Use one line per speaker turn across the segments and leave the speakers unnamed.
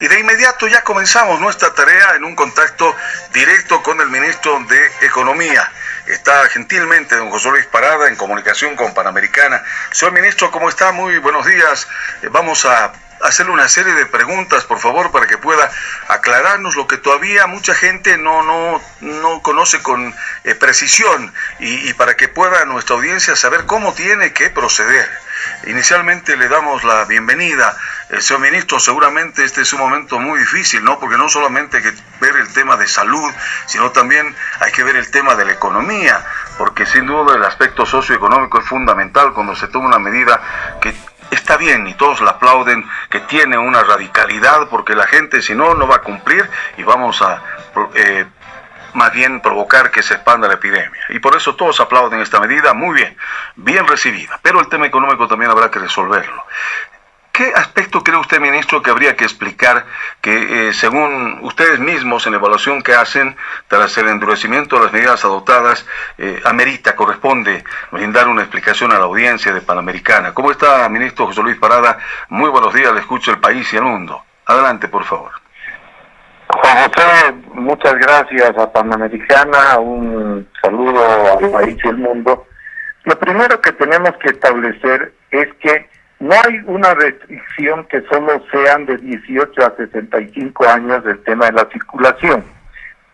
Y de inmediato ya comenzamos nuestra tarea en un contacto directo con el ministro de Economía. Está gentilmente don José Luis Parada en comunicación con Panamericana. Señor ministro, ¿cómo está? Muy buenos días. Eh, vamos a hacerle una serie de preguntas, por favor, para que pueda aclararnos lo que todavía mucha gente no, no, no conoce con eh, precisión y, y para que pueda nuestra audiencia saber cómo tiene que proceder. Inicialmente le damos la bienvenida eh, señor ministro, seguramente este es un momento muy difícil, ¿no? Porque no solamente hay que ver el tema de salud, sino también hay que ver el tema de la economía, porque sin duda el aspecto socioeconómico es fundamental cuando se toma una medida que está bien y todos la aplauden, que tiene una radicalidad, porque la gente si no, no va a cumplir y vamos a... Eh, más bien provocar que se expanda la epidemia. Y por eso todos aplauden esta medida, muy bien, bien recibida. Pero el tema económico también habrá que resolverlo. ¿Qué aspecto cree usted, ministro, que habría que explicar que, eh, según ustedes mismos, en la evaluación que hacen, tras el endurecimiento de las medidas adoptadas, eh, amerita, corresponde brindar una explicación a la audiencia de Panamericana? ¿Cómo está, ministro José Luis Parada? Muy buenos días, le escucho el país y el mundo. Adelante, por favor.
Juan José, muchas gracias a Panamericana, un saludo al país y el mundo. Lo primero que tenemos que establecer es que no hay una restricción que solo sean de 18 a 65 años del tema de la circulación.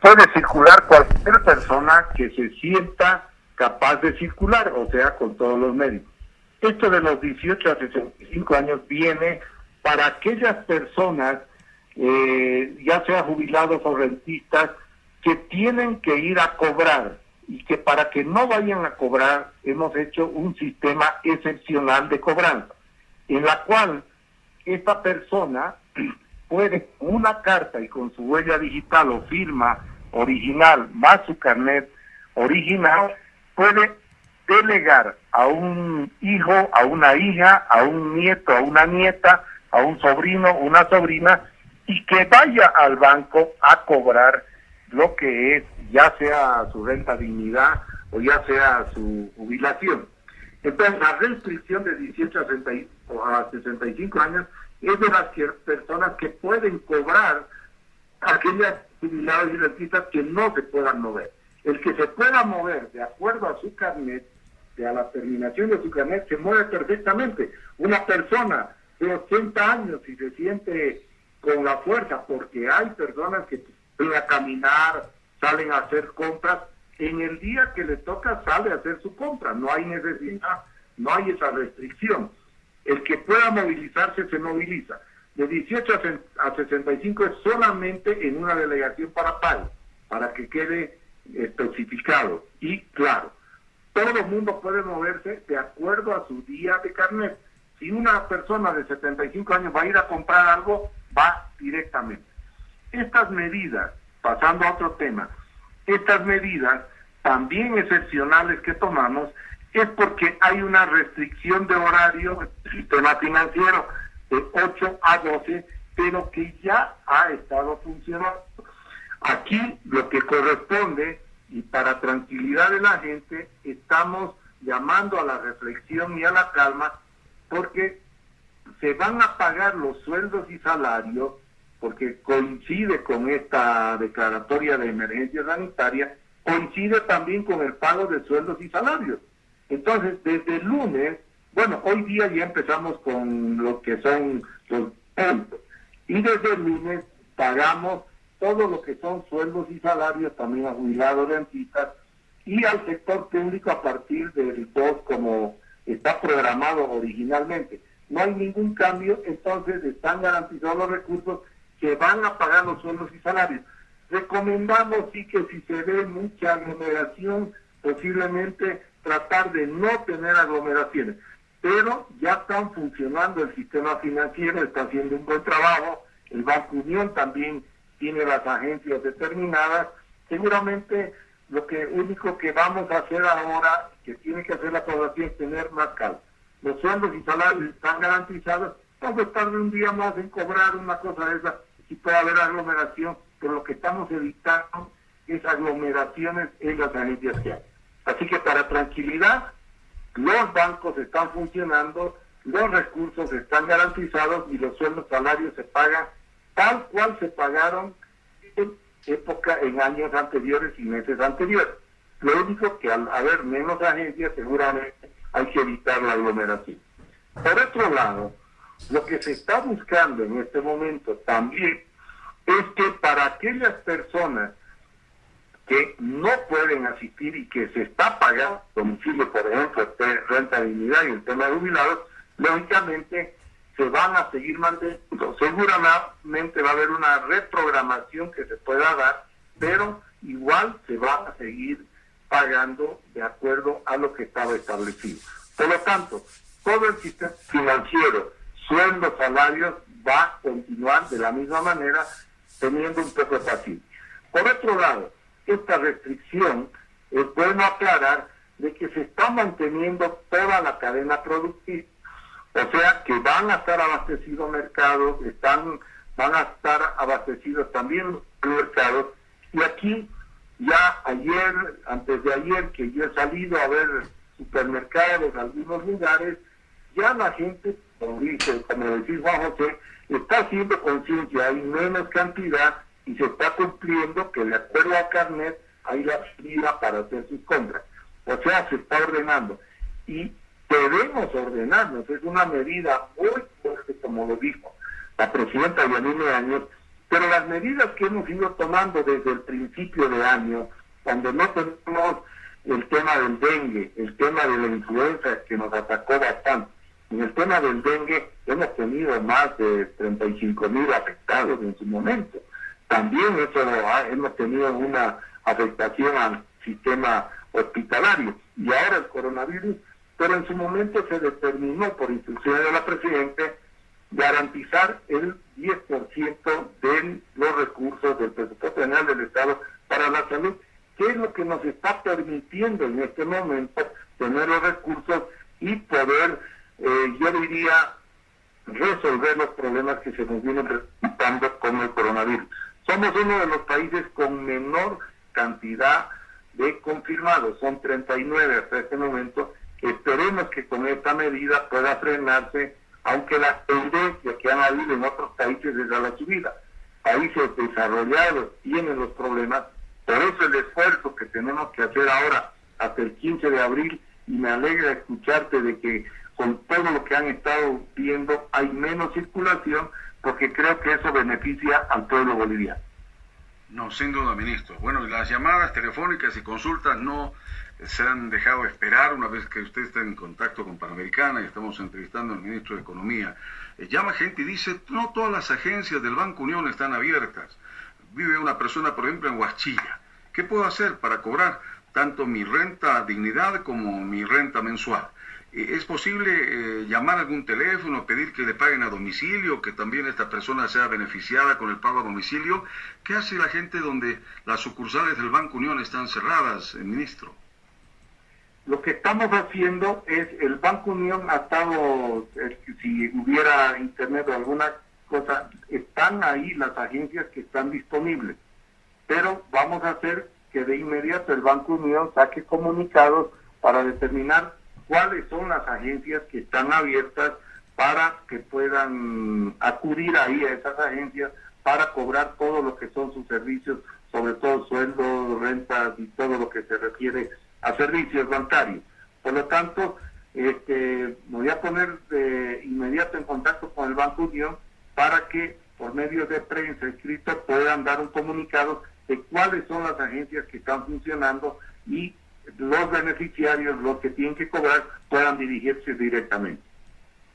Puede circular cualquier persona que se sienta capaz de circular, o sea, con todos los médicos. Esto de los 18 a 65 años viene para aquellas personas, eh, ya sea jubilados o rentistas, que tienen que ir a cobrar. Y que para que no vayan a cobrar hemos hecho un sistema excepcional de cobranza en la cual esta persona puede una carta y con su huella digital o firma original más su carnet original puede delegar a un hijo, a una hija, a un nieto, a una nieta, a un sobrino, una sobrina y que vaya al banco a cobrar lo que es ya sea su renta dignidad o ya sea su jubilación. Entonces, la restricción de 18 a, 65 años es de las personas que pueden cobrar aquellas jubilados y rentistas que no se puedan mover. El que se pueda mover de acuerdo a su carnet, de a la terminación de su carnet, se mueve perfectamente. Una persona de 80 años y se siente con la fuerza, porque hay personas que pueden a caminar, salen a hacer compras, en el día que le toca sale a hacer su compra, no hay necesidad, no hay esa restricción. El que pueda movilizarse se moviliza. De 18 a 65 es solamente en una delegación para tal, para que quede especificado y claro. Todo el mundo puede moverse de acuerdo a su día de carnet. Si una persona de 75 años va a ir a comprar algo, va directamente. Estas medidas, pasando a otro tema, estas medidas también excepcionales que tomamos es porque hay una restricción de horario del sistema financiero de 8 a 12, pero que ya ha estado funcionando. Aquí lo que corresponde, y para tranquilidad de la gente, estamos llamando a la reflexión y a la calma, porque se van a pagar los sueldos y salarios porque coincide con esta declaratoria de emergencia sanitaria, coincide también con el pago de sueldos y salarios. Entonces, desde lunes, bueno, hoy día ya empezamos con lo que son los puntos, y desde lunes pagamos todo lo que son sueldos y salarios también a jubilados, rentistas y al sector público a partir del 2 como está programado originalmente. No hay ningún cambio, entonces están garantizados los recursos que van a pagar los sueldos y salarios. Recomendamos sí que si se ve mucha aglomeración, posiblemente tratar de no tener aglomeraciones. Pero ya están funcionando el sistema financiero, está haciendo un buen trabajo, el Banco Unión también tiene las agencias determinadas. Seguramente lo que único que vamos a hacer ahora, que tiene que hacer la población, es tener más calma. Los sueldos y salarios están garantizados, vamos a estar un día más en cobrar una cosa de esa y puede haber aglomeración, pero lo que estamos evitando es aglomeraciones en las agencias que hay. Así que para tranquilidad, los bancos están funcionando, los recursos están garantizados y los sueldos salarios se pagan tal cual se pagaron en época, en años anteriores y meses anteriores. Lo único que al haber menos agencias seguramente hay que evitar la aglomeración. Por otro lado, lo que se está buscando en este momento también es que para aquellas personas que no pueden asistir y que se está pagando domicilio, por ejemplo, renta de dignidad y el tema de jubilados, lógicamente se van a seguir manteniendo. Seguramente va a haber una reprogramación que se pueda dar, pero igual se va a seguir pagando de acuerdo a lo que estaba establecido. Por lo tanto, todo el sistema financiero, sueldos, salarios, va a continuar de la misma manera, teniendo un poco de paciencia. Por otro lado, esta restricción es bueno aclarar de que se está manteniendo toda la cadena productiva. O sea que van a estar abastecidos mercados, están, van a estar abastecidos también los mercados. Y aquí, ya ayer, antes de ayer, que yo he salido a ver supermercados en algunos lugares, ya la gente, como dice, como decís Juan José, está haciendo conciencia, hay menos cantidad y se está cumpliendo que de acuerdo a Carnet hay la salida para hacer sus compras. O sea, se está ordenando. Y debemos ordenarnos, es una medida muy fuerte, como lo dijo la presidenta Yanine Años, pero las medidas que hemos ido tomando desde el principio de año, cuando no tenemos el tema del dengue, el tema de la influenza que nos atacó bastante, en el tema del dengue hemos tenido más de 35 mil afectados en su momento. También eso hemos tenido una afectación al sistema hospitalario y ahora el coronavirus, pero en su momento se determinó por instrucciones de la Presidenta garantizar el 10% de los recursos del presupuesto general del Estado para la salud, que es lo que nos está permitiendo en este momento tener los recursos y poder, eh, yo diría, resolver los problemas que se nos vienen presentando con el coronavirus. Somos uno de los países con menor cantidad de confirmados, son 39 hasta este momento. Esperemos que con esta medida pueda frenarse, aunque las tendencias que han habido en otros países desde la subida. Países desarrollados tienen los problemas, por eso el esfuerzo que tenemos que hacer ahora hasta el 15 de abril, y me alegra escucharte de que con todo lo que han estado viendo hay menos circulación, porque creo que eso beneficia al pueblo boliviano.
No, sin duda, ministro. Bueno, las llamadas telefónicas y consultas no se han dejado esperar una vez que usted está en contacto con Panamericana y estamos entrevistando al ministro de Economía. Eh, llama gente y dice, no todas las agencias del Banco Unión están abiertas. Vive una persona, por ejemplo, en Huachilla. ¿Qué puedo hacer para cobrar tanto mi renta dignidad como mi renta mensual? ¿Es posible eh, llamar a algún teléfono, pedir que le paguen a domicilio, que también esta persona sea beneficiada con el pago a domicilio? ¿Qué hace la gente donde las sucursales del Banco Unión están cerradas, eh, ministro?
Lo que estamos haciendo es, el Banco Unión ha estado, eh, si hubiera internet o alguna cosa, están ahí las agencias que están disponibles, pero vamos a hacer que de inmediato el Banco Unión saque comunicados para determinar cuáles son las agencias que están abiertas para que puedan acudir ahí a esas agencias para cobrar todo lo que son sus servicios, sobre todo sueldos, rentas y todo lo que se refiere a servicios bancarios. Por lo tanto, este, me voy a poner de inmediato en contacto con el Banco Unión para que por medio de prensa escrito puedan dar un comunicado de cuáles son las agencias que están funcionando y los beneficiarios, los que tienen que cobrar, puedan dirigirse directamente.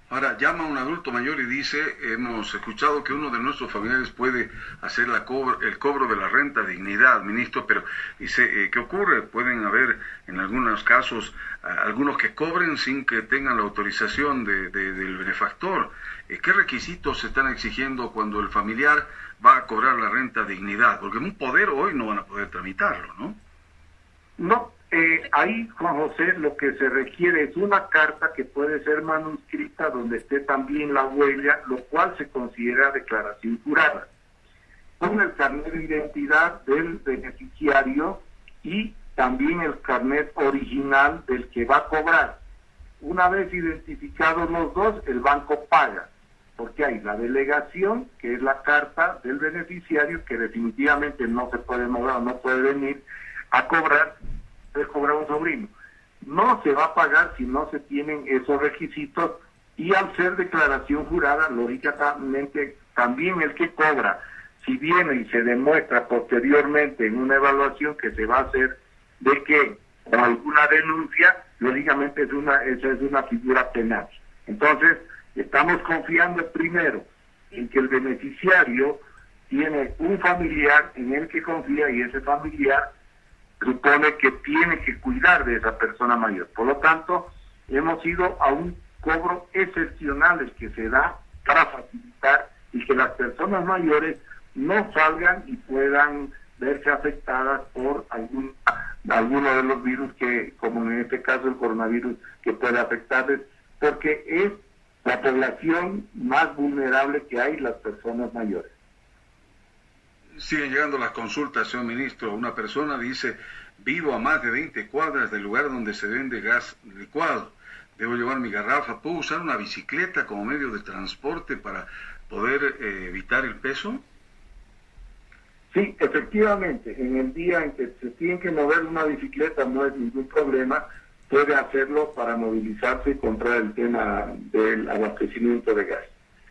Ahora, llama a un adulto mayor y dice, hemos escuchado que uno de nuestros familiares puede hacer la el cobro de la renta dignidad, ministro, pero dice, eh, ¿qué ocurre? Pueden haber en algunos casos algunos que cobren sin que tengan la autorización de, del benefactor. Eh, ¿Qué requisitos se están exigiendo cuando el familiar va a cobrar la renta dignidad? Porque en un poder hoy no van a poder tramitarlo, ¿no?
No, eh, ahí, Juan José, lo que se requiere es una carta que puede ser manuscrita donde esté también la huella, lo cual se considera declaración jurada, con el carnet de identidad del beneficiario y también el carnet original del que va a cobrar. Una vez identificados los dos, el banco paga. porque hay la delegación, que es la carta del beneficiario, que definitivamente no se puede mover no puede venir a cobrar, es cobrar un sobrino. No se va a pagar si no se tienen esos requisitos y al ser declaración jurada, lógicamente también el que cobra, si viene y se demuestra posteriormente en una evaluación que se va a hacer de que o alguna denuncia, lógicamente es una, esa es una figura penal. Entonces, estamos confiando primero en que el beneficiario tiene un familiar en el que confía y ese familiar supone que tiene que cuidar de esa persona mayor. Por lo tanto, hemos ido a un cobro excepcional que se da para facilitar y que las personas mayores no salgan y puedan verse afectadas por algún alguno de los virus que, como en este caso el coronavirus, que puede afectarles, porque es la población más vulnerable que hay, las personas mayores.
Siguen llegando las consultas, señor ministro. Una persona dice, vivo a más de 20 cuadras del lugar donde se vende gas licuado. Debo llevar mi garrafa. ¿Puedo usar una bicicleta como medio de transporte para poder eh, evitar el peso?
Sí, efectivamente, en el día en que se tiene que mover una bicicleta no es ningún problema, puede hacerlo para movilizarse contra el tema del abastecimiento de gas,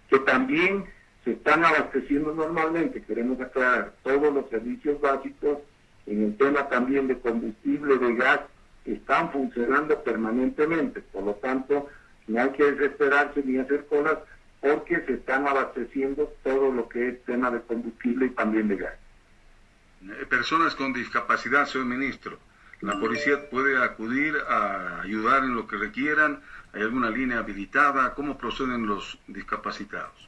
que también se están abasteciendo normalmente, queremos aclarar, todos los servicios básicos, en el tema también de combustible, de gas, están funcionando permanentemente, por lo tanto, no hay que desesperarse ni hacer colas porque se están abasteciendo todo lo que es tema de combustible y también de gas.
Eh, personas con discapacidad, señor ministro. La policía puede acudir a ayudar en lo que requieran. ¿Hay alguna línea habilitada? ¿Cómo proceden los discapacitados?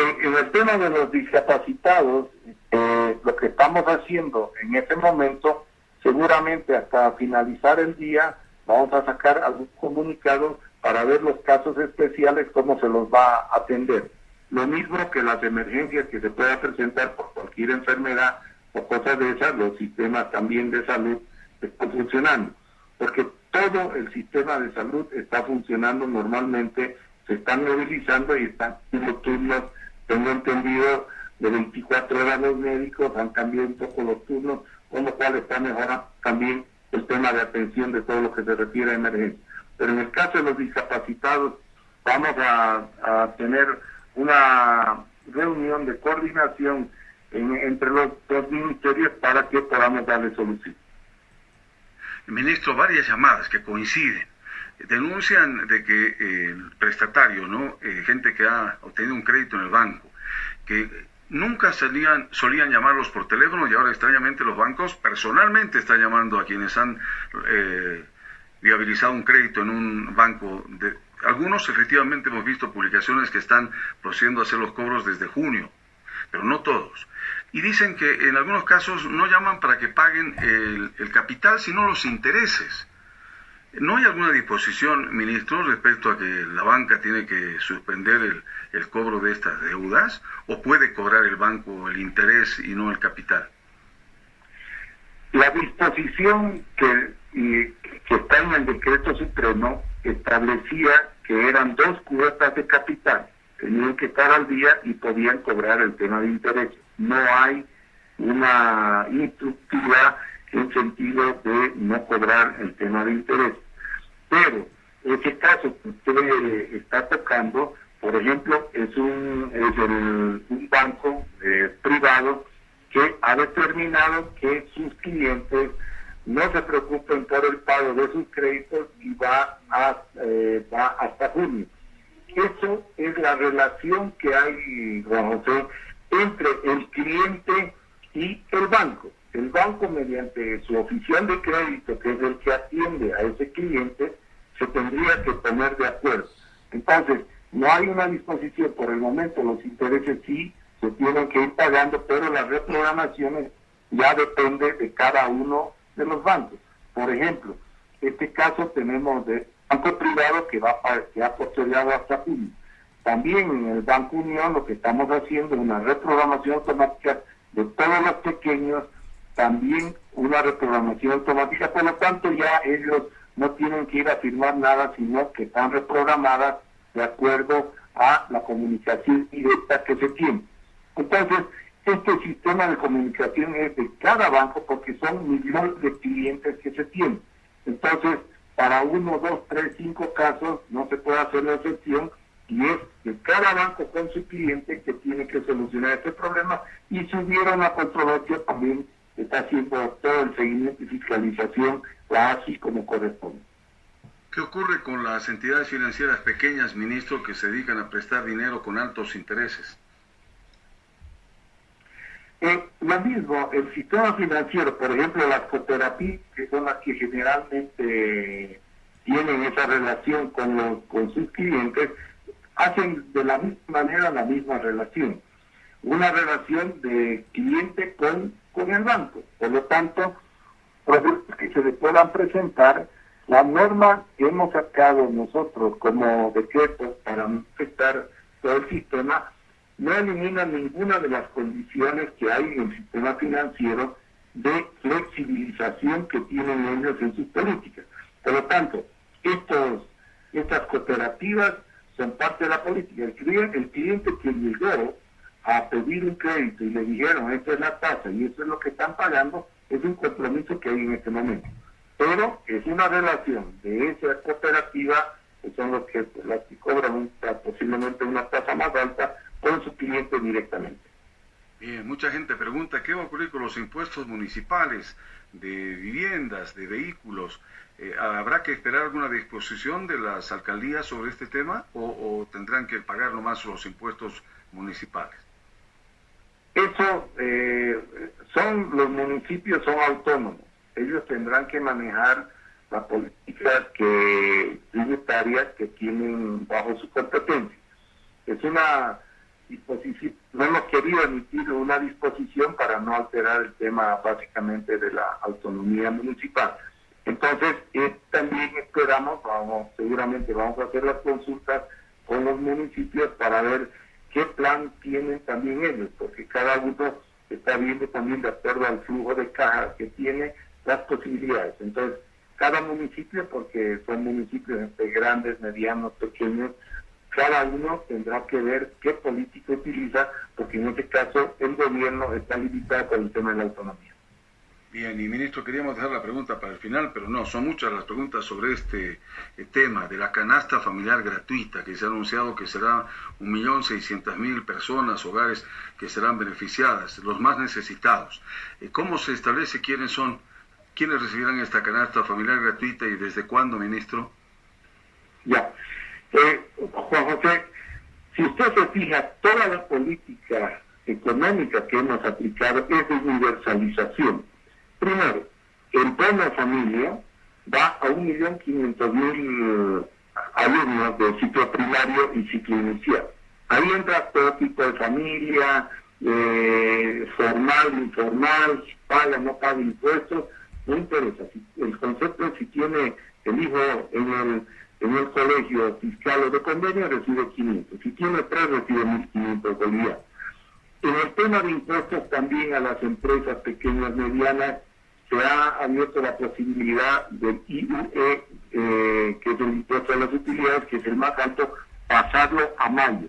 En, el tema de los discapacitados, eh, lo que estamos haciendo en este momento, seguramente hasta finalizar el día, vamos a sacar algún comunicado para ver los casos especiales, cómo se los va a atender. Lo mismo que las emergencias que se puedan presentar por cualquier enfermedad o cosas de esas, los sistemas también de salud están funcionando. Porque todo el sistema de salud está funcionando normalmente, se están movilizando y están los turnos, tengo entendido, de 24 horas los médicos, han cambiado un poco los turnos, con lo cual está mejorando también el tema de atención de todo lo que se refiere a emergencia. Pero en el caso de los discapacitados, vamos a, a tener una reunión de coordinación entre los dos ministerios para que podamos darle solución.
Ministro, varias llamadas que coinciden denuncian de que el prestatario, ¿no? Eh, gente que ha obtenido un crédito en el banco, que nunca salían, solían llamarlos por teléfono y ahora extrañamente los bancos personalmente están llamando a quienes han eh, viabilizado un crédito en un banco de, algunos efectivamente hemos visto publicaciones que están procediendo a hacer los cobros desde junio, pero no todos. Y dicen que en algunos casos no llaman para que paguen el, capital, sino los intereses. ¿No hay alguna disposición, ministro, respecto a que la banca tiene que suspender el, el, cobro de estas deudas o puede cobrar el banco el interés y no el capital?
La disposición que, que está en el decreto supremo establecía que eran dos cuotas de capital, tenían que estar al día y podían cobrar el tema de interés. No hay una instructiva en sentido de no cobrar el tema de interés. Pero ese caso que usted está tocando, por ejemplo, es un, es un banco eh, privado que ha determinado que sus clientes no se preocupen por el pago de sus créditos y va, a, eh, va hasta junio. Eso es la relación que hay, Juan José, entre el cliente y el banco. El banco, mediante su oficial de crédito, que es el que atiende a ese cliente, se tendría que poner de acuerdo. Entonces, no hay una disposición por el momento, los intereses sí se tienen que ir pagando, pero las reprogramaciones ya depende de cada uno de los bancos. Por ejemplo, este caso tenemos de banco privado que va que ha postergado hasta junio. También en el Banco Unión lo que estamos haciendo es una reprogramación automática de todos los pequeños, también una reprogramación automática, por lo tanto ya ellos no tienen que ir a firmar nada, sino que están reprogramadas de acuerdo a la comunicación directa que se tiene. Entonces, este sistema de comunicación es de cada banco porque son millones de clientes que se tienen. Entonces, para uno, dos, tres, cinco casos no se puede hacer la excepción y es que cada banco con su cliente que tiene que solucionar este problema y si hubiera una controversia también está haciendo todo el seguimiento y fiscalización así como corresponde.
¿Qué ocurre con las entidades financieras pequeñas, ministro, que se dedican a prestar dinero con altos intereses?
Eh, lo mismo, el sistema financiero, por ejemplo, las cooperativas, que son las que generalmente tienen esa relación con, los, con sus clientes, hacen de la misma manera la misma relación. Una relación de cliente con, con el banco. Por lo tanto, productos que se le puedan presentar, la norma que hemos sacado nosotros como decreto para afectar todo el sistema no elimina ninguna de las condiciones que hay en el sistema financiero de flexibilización que tienen ellos en sus políticas. Por lo tanto, estos, estas cooperativas son parte de la política. El el cliente que llegó a pedir un crédito y le dijeron, esta es la tasa y esto es lo que están pagando, es un compromiso que hay en este momento. Pero es una relación de esa cooperativa, que son los que, las que cobran posiblemente una tasa más alta, con su cliente directamente.
Bien, mucha gente pregunta qué va a ocurrir con los impuestos municipales de viviendas, de vehículos. Eh, ¿Habrá que esperar alguna disposición de las alcaldías sobre este tema o, tendrán que pagar nomás los impuestos municipales?
Eso eh, son los municipios son autónomos. Ellos tendrán que manejar las políticas que tributarias que tienen bajo su competencia. Es una disposición, no hemos querido emitir una disposición para no alterar el tema básicamente de la autonomía municipal. Entonces, eh, también esperamos, vamos, seguramente vamos a hacer las consultas con los municipios para ver qué plan tienen también ellos, porque cada uno está viendo también de acuerdo al flujo de caja que tiene las posibilidades. Entonces, cada municipio, porque son municipios entre grandes, medianos, pequeños, cada uno tendrá que ver qué política utiliza, porque en este caso el gobierno está limitado por el tema de la autonomía.
Bien, y ministro, queríamos dejar la pregunta para el final, pero no, son muchas las preguntas sobre este eh, tema de la canasta familiar gratuita, que se ha anunciado que será 1.600.000 personas, hogares que serán beneficiadas, los más necesitados. Eh, ¿Cómo se establece quiénes son, quiénes recibirán esta canasta familiar gratuita y desde cuándo, ministro?
Ya, eh, Juan José, si usted se fija, toda la política económica que hemos aplicado es de universalización. Primero, el bono familia va a 1.500.000 alumnos de ciclo primario y ciclo inicial. Ahí entra todo tipo de familia, eh, formal, informal, paga, no paga impuestos, no interesa. El concepto es si tiene el hijo en el en el colegio fiscal o de convenio recibe 500. Si tiene tres, recibe 1.500 bolivianos. En el tema de impuestos también a las empresas pequeñas, medianas, se ha abierto la posibilidad del IUE, eh, que es el impuesto a las utilidades, que es el más alto, pasarlo a mayo.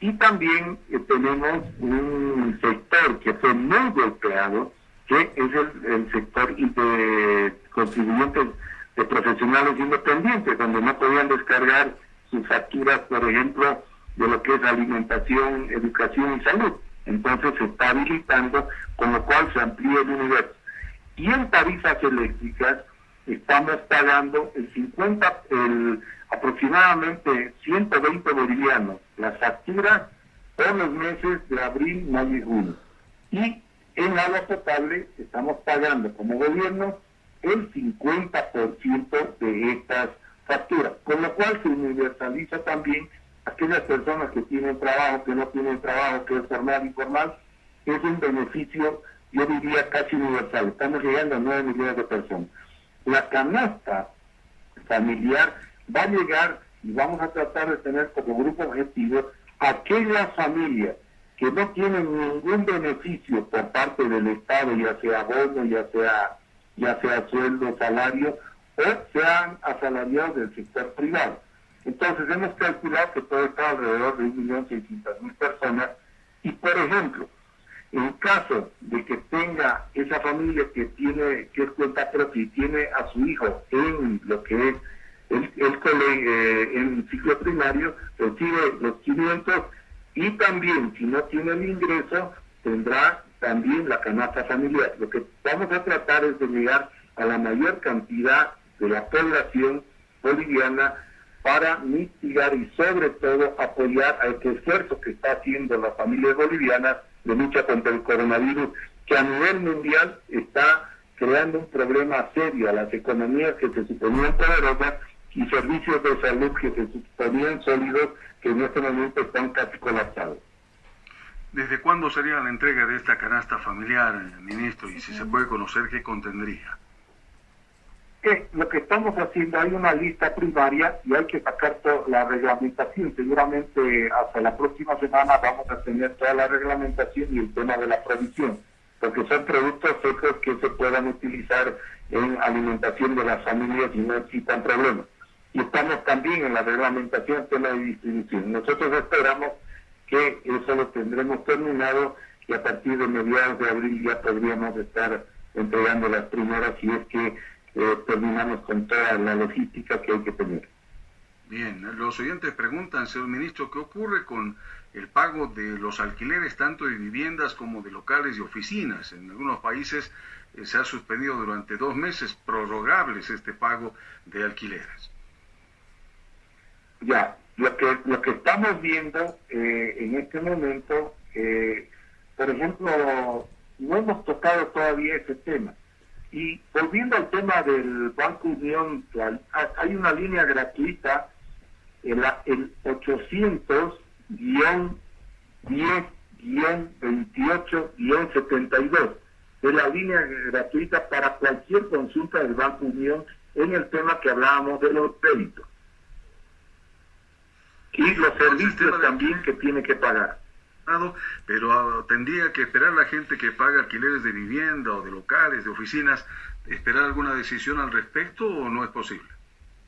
Y también eh, tenemos un sector que fue muy golpeado, que es el, el sector de contribuyentes de profesionales independientes, donde no podían descargar sus facturas, por ejemplo, de lo que es alimentación, educación y salud. Entonces se está habilitando, con lo cual se amplía el universo. Y en tarifas eléctricas estamos pagando el 50, el aproximadamente 120 bolivianos las facturas por los meses de abril, mayo y junio. Y en agua potable estamos pagando como gobierno el 50% de estas facturas, con lo cual se universaliza también aquellas personas que tienen trabajo, que no tienen trabajo, que es formal, informal, es un beneficio, yo diría, casi universal. Estamos llegando a 9 millones de personas. La canasta familiar va a llegar y vamos a tratar de tener como grupo objetivo aquellas familias que no tienen ningún beneficio por parte del Estado, ya sea bono, ya sea ya sea sueldo, salario, o sean asalariados del sector privado. Entonces hemos calculado que puede estar alrededor de 1.600.000 personas y, por ejemplo, en caso de que tenga esa familia que tiene que es cuenta propia y tiene a su hijo en lo que es el, el eh, en ciclo primario, recibe los 500 y también si no tiene el ingreso tendrá también la canasta familiar. Lo que vamos a tratar es de llegar a la mayor cantidad de la población boliviana para mitigar y sobre todo apoyar a este esfuerzo que está haciendo la familia boliviana de lucha contra el coronavirus, que a nivel mundial está creando un problema serio a las economías que se suponían poderosas y servicios de salud que se suponían sólidos que en este momento están casi colapsados.
¿Desde cuándo sería la entrega de esta canasta familiar, ministro? Y si se puede conocer qué contendría.
Eh, lo que estamos haciendo, hay una lista primaria y hay que sacar toda la reglamentación. Seguramente hasta la próxima semana vamos a tener toda la reglamentación y el tema de la provisión, porque son productos secos que se puedan utilizar en alimentación de las familias y no existan problemas. Y estamos también en la reglamentación tema de distribución. Nosotros esperamos que eso lo tendremos terminado y a partir de mediados de abril ya podríamos estar entregando las primeras si es que eh, terminamos con toda la logística que hay que tener.
Bien, los oyentes preguntan, señor ministro, ¿qué ocurre con el pago de los alquileres tanto de viviendas como de locales y oficinas? En algunos países eh, se ha suspendido durante dos meses prorrogables este pago de alquileres.
Ya, lo que, lo que estamos viendo eh, en este momento, eh, por ejemplo, no hemos tocado todavía ese tema. Y volviendo al tema del Banco Unión, hay una línea gratuita, el, el 800-10-28-72, de la línea gratuita para cualquier consulta del Banco Unión en el tema que hablábamos de los créditos. Y los servicios también que tiene que pagar.
Pero ah, tendría que esperar la gente que paga alquileres de vivienda o de locales, de oficinas, esperar alguna decisión al respecto o no es posible?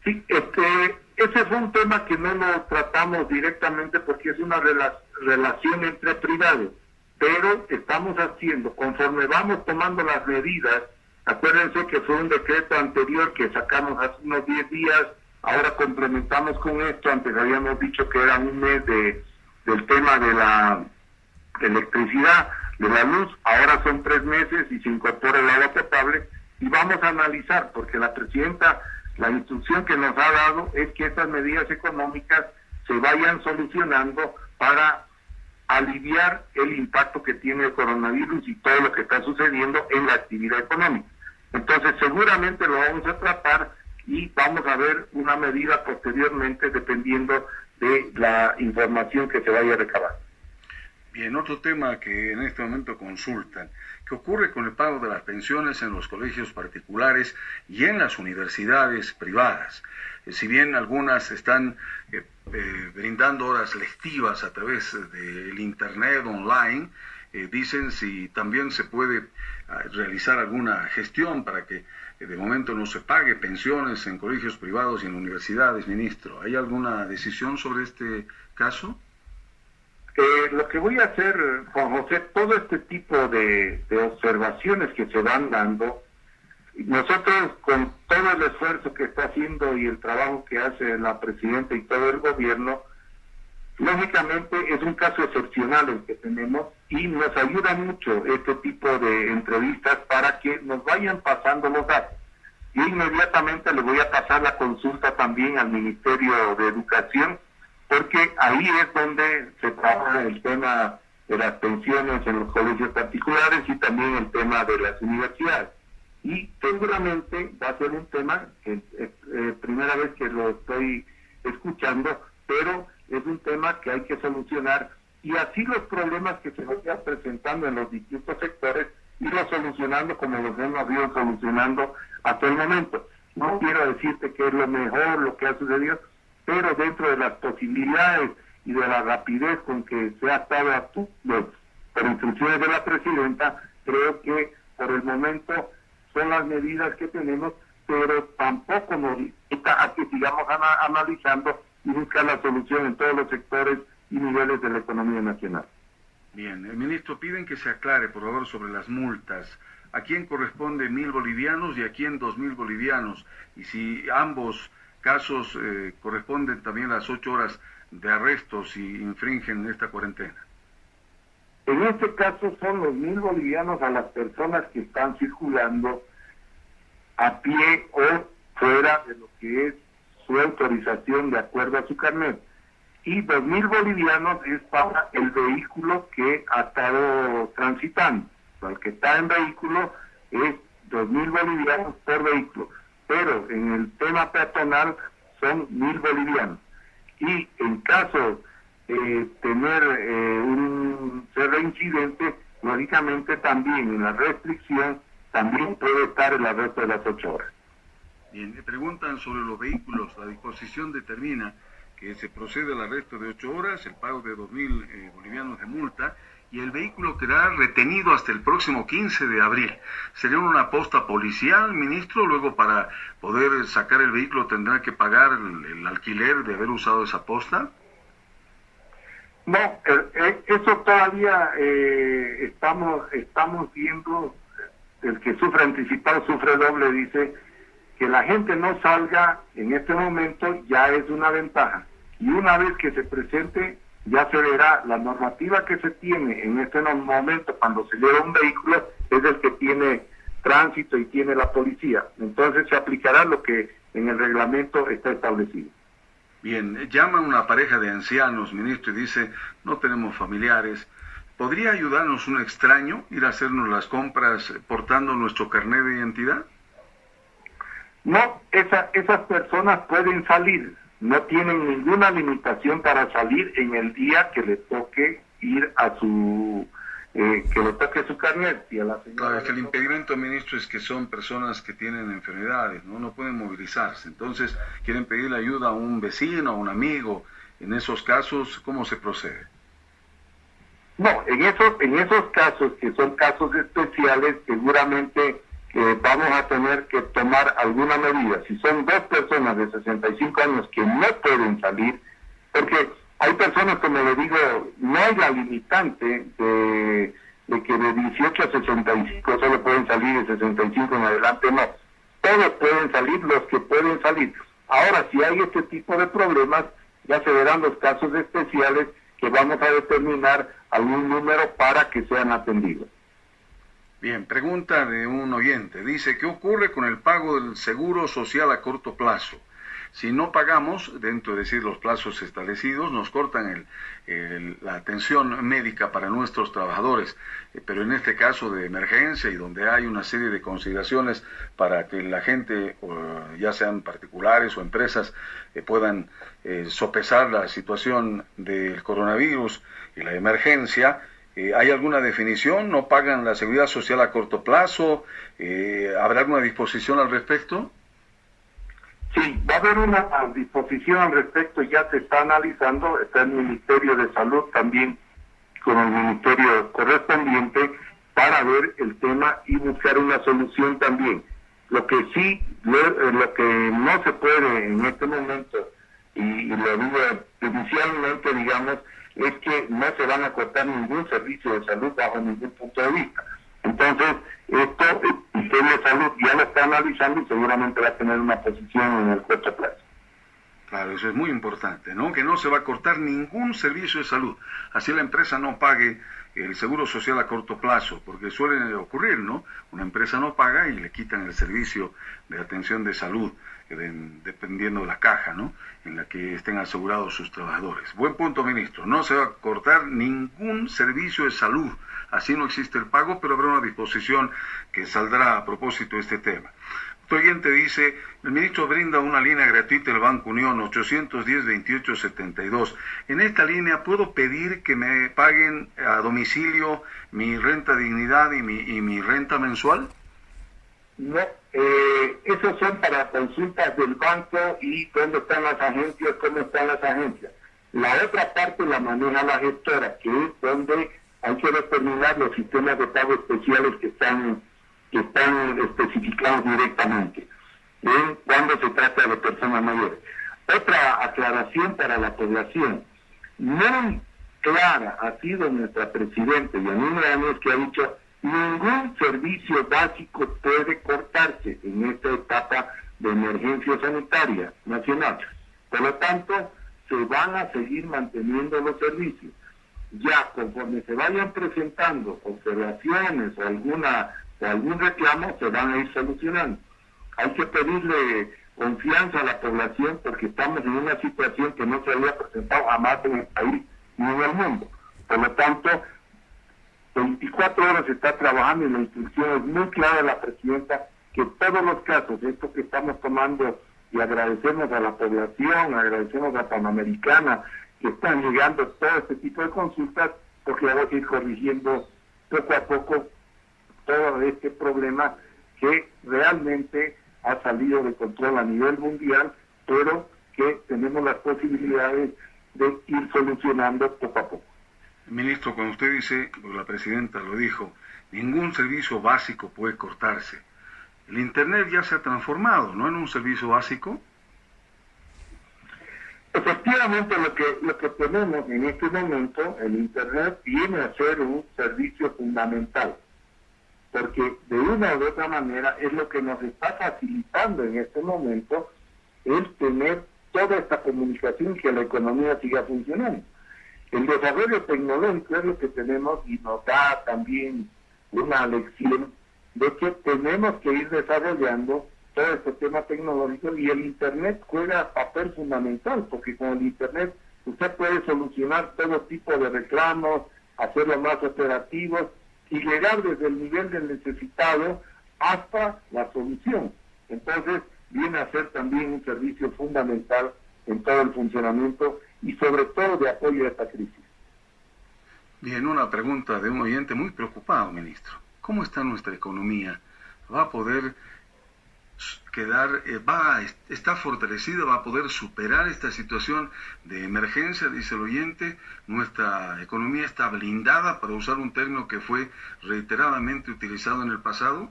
Sí, este, ese es un tema que no lo tratamos directamente porque es una relación entre privados, pero estamos haciendo, conforme vamos tomando las medidas, acuérdense que fue un decreto anterior que sacamos hace unos 10 días Ahora complementamos con esto, antes habíamos dicho que era un mes de, del tema de la electricidad, de la luz, ahora son tres meses y se incorpora el agua potable y vamos a analizar, porque la presidenta, la instrucción que nos ha dado es que estas medidas económicas se vayan solucionando para aliviar el impacto que tiene el coronavirus y todo lo que está sucediendo en la actividad económica. Entonces seguramente lo vamos a tratar y vamos a ver una medida posteriormente dependiendo de la información que se vaya a recabar.
Bien, otro tema que en este momento consultan, ¿qué ocurre con el pago de las pensiones en los colegios particulares y en las universidades privadas? Eh, si bien algunas están eh, eh, brindando horas lectivas a través del Internet online, dicen si también se puede ah, realizar alguna gestión para que de momento no se pague pensiones en colegios privados y en universidades, ministro. ¿Hay alguna decisión sobre este caso?
Eh, lo que voy a hacer, Juan José, todo este tipo de, observaciones que se van dando, nosotros con todo el esfuerzo que está haciendo y el trabajo que hace la presidenta y todo el gobierno, lógicamente es un caso excepcional el que tenemos y nos ayuda mucho este tipo de entrevistas para que nos vayan pasando los datos. Y inmediatamente le voy a pasar la consulta también al Ministerio de Educación, porque ahí es donde se trabaja el tema de las pensiones en los colegios particulares y también el tema de las universidades. Y seguramente va a ser un tema que es eh, primera vez que lo estoy escuchando, pero es un tema que hay que solucionar y así los problemas que se vayan presentando en los distintos sectores irlos solucionando como los hemos ido solucionando hasta el momento. No quiero decirte que es lo mejor lo que ha sucedido, pero dentro de las posibilidades y de la rapidez con que se ha estado actuando por instrucciones de la presidenta, creo que por el momento son las medidas que tenemos, pero tampoco nos quita a que sigamos analizando y buscar la solución en todos los sectores y niveles de la economía nacional.
Bien, el ministro piden que se aclare, por favor, sobre las multas. ¿A quién corresponde mil bolivianos y a quién dos mil bolivianos? Y si ambos casos eh, corresponden también a las ocho horas de arresto si infringen esta cuarentena.
En este caso son los mil bolivianos a las personas que están circulando a pie o fuera de lo que es su autorización de acuerdo a su carnet. Y dos mil bolivianos es para el vehículo que ha estado transitando. el que está en vehículo es dos mil bolivianos por vehículo. Pero en el tema peatonal son mil bolivianos. Y en caso de tener eh, un ser reincidente, lógicamente también en la restricción también puede estar el arresto de las ocho horas.
Bien, preguntan sobre los vehículos. La disposición determina se procede al arresto de ocho horas, el pago de dos mil eh, bolivianos de multa y el vehículo quedará retenido hasta el próximo 15 de abril. ¿Sería una posta policial, ministro? Luego, para poder sacar el vehículo, tendrá que pagar el, alquiler de haber usado esa posta.
No, eh, eh, eso todavía estamos estamos viendo el que sufre anticipado sufre doble, dice que la gente no salga en este momento ya es una ventaja. Y una vez que se presente, ya se verá la normativa que se tiene en este momento cuando se lleva un vehículo es el que tiene tránsito y tiene la policía. Entonces se aplicará lo que en el reglamento está establecido.
Bien, llama una pareja de ancianos, ministro, y dice, no tenemos familiares, ¿Podría ayudarnos un extraño ir a hacernos las compras portando nuestro carnet de identidad?
No, esa, esas personas pueden salir, no tienen ninguna limitación para salir en el día que le toque ir a su eh, que le toque su carnet y a la
Claro, es que el impedimento, ministro, es que son personas que tienen enfermedades, ¿no? no pueden movilizarse. Entonces, quieren pedirle ayuda a un vecino, a un amigo. En esos casos, ¿cómo se procede?
No, en esos, en esos casos que son casos especiales, seguramente eh, vamos a tener que tomar alguna medida. Si son dos personas de 65 años que no pueden salir, porque hay personas, como le digo, no hay la limitante de, de que de 18 a 65 solo pueden salir, de 65 en adelante no. Todos pueden salir los que pueden salir. Ahora, si hay este tipo de problemas, ya se verán los casos especiales que vamos a determinar algún número para que sean atendidos.
Bien, pregunta de un oyente. Dice, ¿qué ocurre con el pago del seguro social a corto plazo? Si no pagamos, dentro de decir los plazos establecidos, nos cortan el, la atención médica para nuestros trabajadores. Eh, pero en este caso de emergencia y donde hay una serie de consideraciones para que la gente, ya sean particulares o empresas, eh, puedan eh, sopesar la situación del coronavirus y la emergencia, ¿Hay alguna definición? ¿No pagan la seguridad social a corto plazo? ¿Habrá alguna disposición al respecto?
Sí, va a haber una disposición al respecto, ya se está analizando, está el Ministerio de Salud también con el Ministerio correspondiente para ver el tema y buscar una solución también. Lo que sí, lo, eh, que no se puede en este momento, y, lo digo judicialmente, digamos, es que no se van a cortar ningún servicio de salud bajo ningún punto de vista. Entonces, esto el Ministerio de Salud ya lo está analizando y seguramente va a tener una posición en el corto plazo.
Claro, eso es muy importante, ¿no? Que no se va a cortar ningún servicio de salud. Así la empresa no pague el seguro social a corto plazo, porque suele ocurrir, ¿no? Una empresa no paga y le quitan el servicio de atención de salud, eh, dependiendo de la caja, ¿no? En la que estén asegurados sus trabajadores. Buen punto, ministro. No se va a cortar ningún servicio de salud Así no existe el pago, pero habrá una disposición que saldrá a propósito de este tema. Otro oyente dice, el ministro brinda una línea gratuita del Banco Unión 810-2872. En esta línea puedo pedir que me paguen a domicilio mi renta dignidad y mi, y mi renta mensual?
No, eh, esos son para consultas del banco y dónde están las agencias, cómo están las agencias. La otra parte la maneja la gestora, que es donde hay que determinar los sistemas de pago especiales que están, que están especificados directamente cuando se trata de personas mayores. Otra aclaración para la población. Muy clara ha sido nuestra presidenta Yanina Áñez que ha dicho ningún servicio básico puede cortarse en esta etapa de emergencia sanitaria nacional. Por lo tanto, se van a seguir manteniendo los servicios. Ya conforme se vayan presentando observaciones o alguna algún reclamo, se van a ir solucionando. Hay que pedirle confianza a la población porque estamos en una situación que no se había presentado jamás en el país ni en el mundo. Por lo tanto, 24 horas está trabajando y la instrucción es muy clara de la presidenta que todos los casos, esto que estamos tomando y agradecemos a la población, agradecemos a Panamericana que están llegando todo este tipo de consultas porque vamos a ir corrigiendo poco a poco todo este problema que realmente ha salido de control a nivel mundial, pero que tenemos las posibilidades de ir solucionando poco a poco.
Ministro, cuando usted dice, la presidenta lo dijo, ningún servicio básico puede cortarse. El Internet ya se ha transformado, ¿no? En un servicio básico.
Efectivamente, lo que, lo que tenemos en este momento, el Internet viene a ser un servicio fundamental porque de una u otra manera es lo que nos está facilitando en este momento el tener toda esta comunicación y que la economía siga funcionando. El desarrollo tecnológico es lo que tenemos y nos da también una lección de que tenemos que ir desarrollando todo este tema tecnológico y el Internet juega papel fundamental, porque con el Internet usted puede solucionar todo tipo de reclamos, hacerlo más operativos y llegar desde el nivel del necesitado hasta la solución. Entonces, viene a ser también un servicio fundamental en todo el funcionamiento y sobre todo de apoyo a esta crisis.
Bien, una pregunta de un oyente muy preocupado, ministro. ¿Cómo está nuestra economía? ¿Va a poder quedar, eh, va, está fortalecida, va a poder superar esta situación de emergencia, dice el oyente. Nuestra economía está blindada, para usar un término que fue reiteradamente utilizado en el pasado.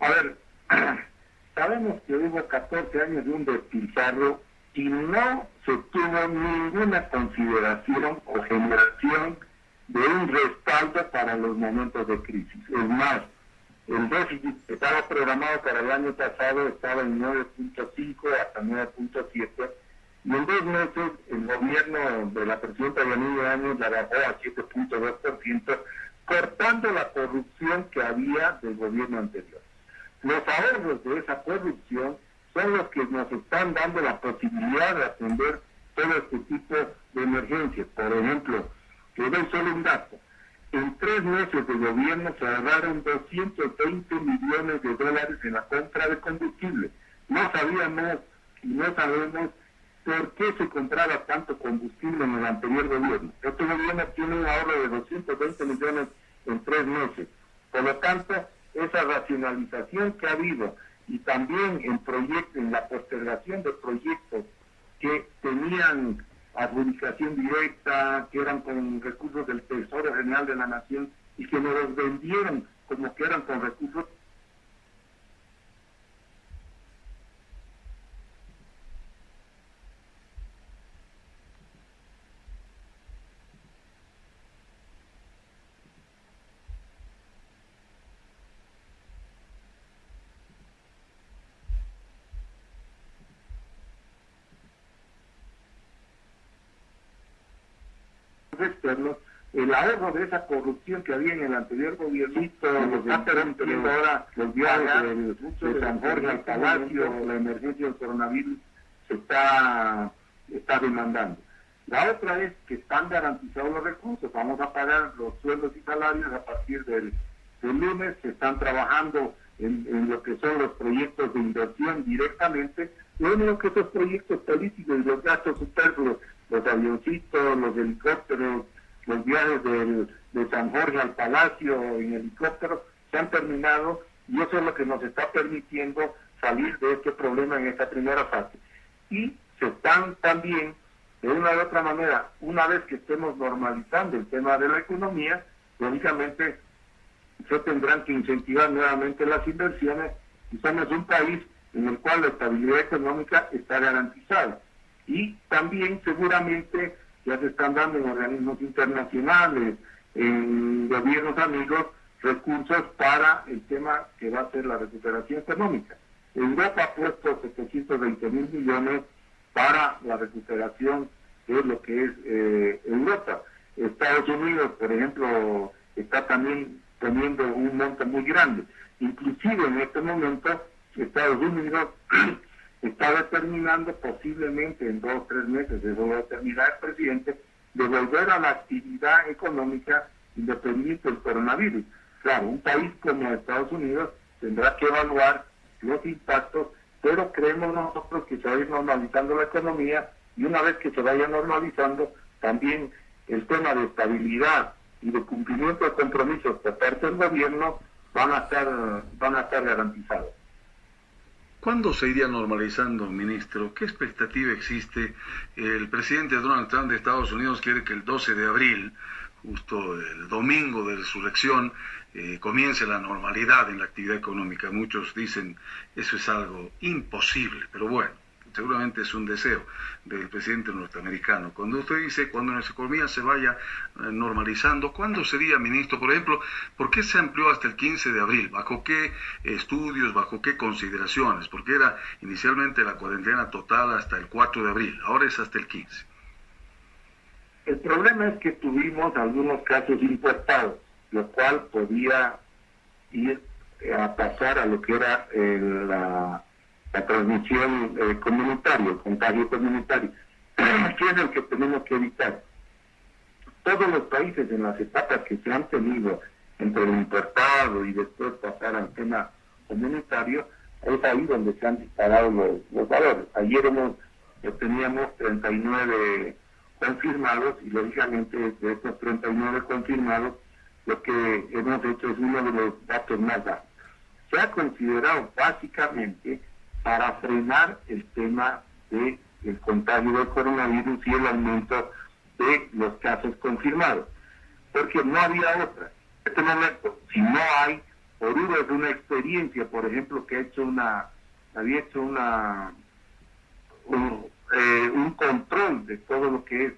A ver, sabemos que hubo 14 años de un despilfarro y no se tuvo ninguna consideración o generación de un respaldo para los momentos de crisis. Es más, el déficit que estaba programado para el año pasado estaba en 9.5 hasta 9.7 y en dos meses el gobierno de la presidenta Yanina Años la bajó a 7.2%, cortando la corrupción que había del gobierno anterior. Los ahorros de esa corrupción son los que nos están dando la posibilidad de atender todo este tipo de emergencias. Por ejemplo, que doy solo un dato en tres meses de gobierno se ahorraron 220 millones de dólares en la compra de combustible. No sabíamos y no sabemos por qué se compraba tanto combustible en el anterior gobierno. Este gobierno tiene un ahorro de 220 millones en tres meses. Por lo tanto, esa racionalización que ha habido y también en proyectos, en la postergación de proyectos que tenían adjudicación directa, que eran con recursos del Tesoro General de la Nación y que nos los vendieron como que eran con recursos el ahorro de esa corrupción que había en el anterior gobierno, los está permitiendo ahora los viajes de, San Jorge al Palacio, la emergencia del coronavirus se está, está demandando. La otra es que están garantizados los recursos, vamos a pagar los sueldos y salarios a partir del, lunes, se están trabajando en, en, lo que son los proyectos de inversión directamente, lo único que esos proyectos políticos y los gastos superfluos los avioncitos, los helicópteros, los viajes de San Jorge al Palacio en helicóptero se han terminado y eso es lo que nos está permitiendo salir de este problema en esta primera fase. Y se están también, de una u otra manera, una vez que estemos normalizando el tema de la economía, lógicamente se tendrán que incentivar nuevamente las inversiones y somos un país en el cual la estabilidad económica está garantizada. Y también seguramente ya se están dando en organismos internacionales, en gobiernos amigos, recursos para el tema que va a ser la recuperación económica. Europa ha puesto 720 mil millones para la recuperación de lo que es eh, Europa. Estados Unidos, por ejemplo, está también poniendo un monto muy grande. Inclusive en este momento Estados Unidos está determinando posiblemente en dos o tres meses, a determinar el presidente, de volver a la actividad económica independiente del coronavirus. Claro, un país como Estados Unidos tendrá que evaluar los impactos, pero creemos nosotros que se va a ir normalizando la economía y una vez que se vaya normalizando, también el tema de estabilidad y de cumplimiento de compromisos por parte del gobierno van a estar, van a estar garantizados.
¿Cuándo se iría normalizando, ministro? ¿Qué expectativa existe? El presidente Donald Trump de Estados Unidos quiere que el 12 de abril, justo el domingo de resurrección, eh, comience la normalidad en la actividad económica. Muchos dicen eso es algo imposible, pero bueno, seguramente es un deseo del presidente norteamericano. Cuando usted dice, cuando nuestra economía se vaya eh, normalizando, ¿cuándo sería, ministro? Por ejemplo, ¿por qué se amplió hasta el 15 de abril? ¿Bajo qué estudios, bajo qué consideraciones? Porque era inicialmente la cuarentena total hasta el 4 de abril, ahora es hasta el 15.
El problema es que tuvimos algunos casos importados, lo cual podía ir a pasar a lo que era la la transmisión eh, comunitaria, el contagio comunitario, ¿Qué es el que tenemos que evitar. Todos los países en las etapas que se han tenido entre el importado y después pasar al tema comunitario, es ahí donde se han disparado los, valores. Ayer hemos, eh, teníamos 39 confirmados y lógicamente de estos 39 confirmados, lo que hemos hecho es uno de los datos más bajos. Se ha considerado básicamente para frenar el tema del el contagio del coronavirus y el aumento de los casos confirmados. Porque no había otra. En este momento, si no hay, por de una experiencia, por ejemplo, que ha hecho una, había hecho una un, eh, control de todo lo que es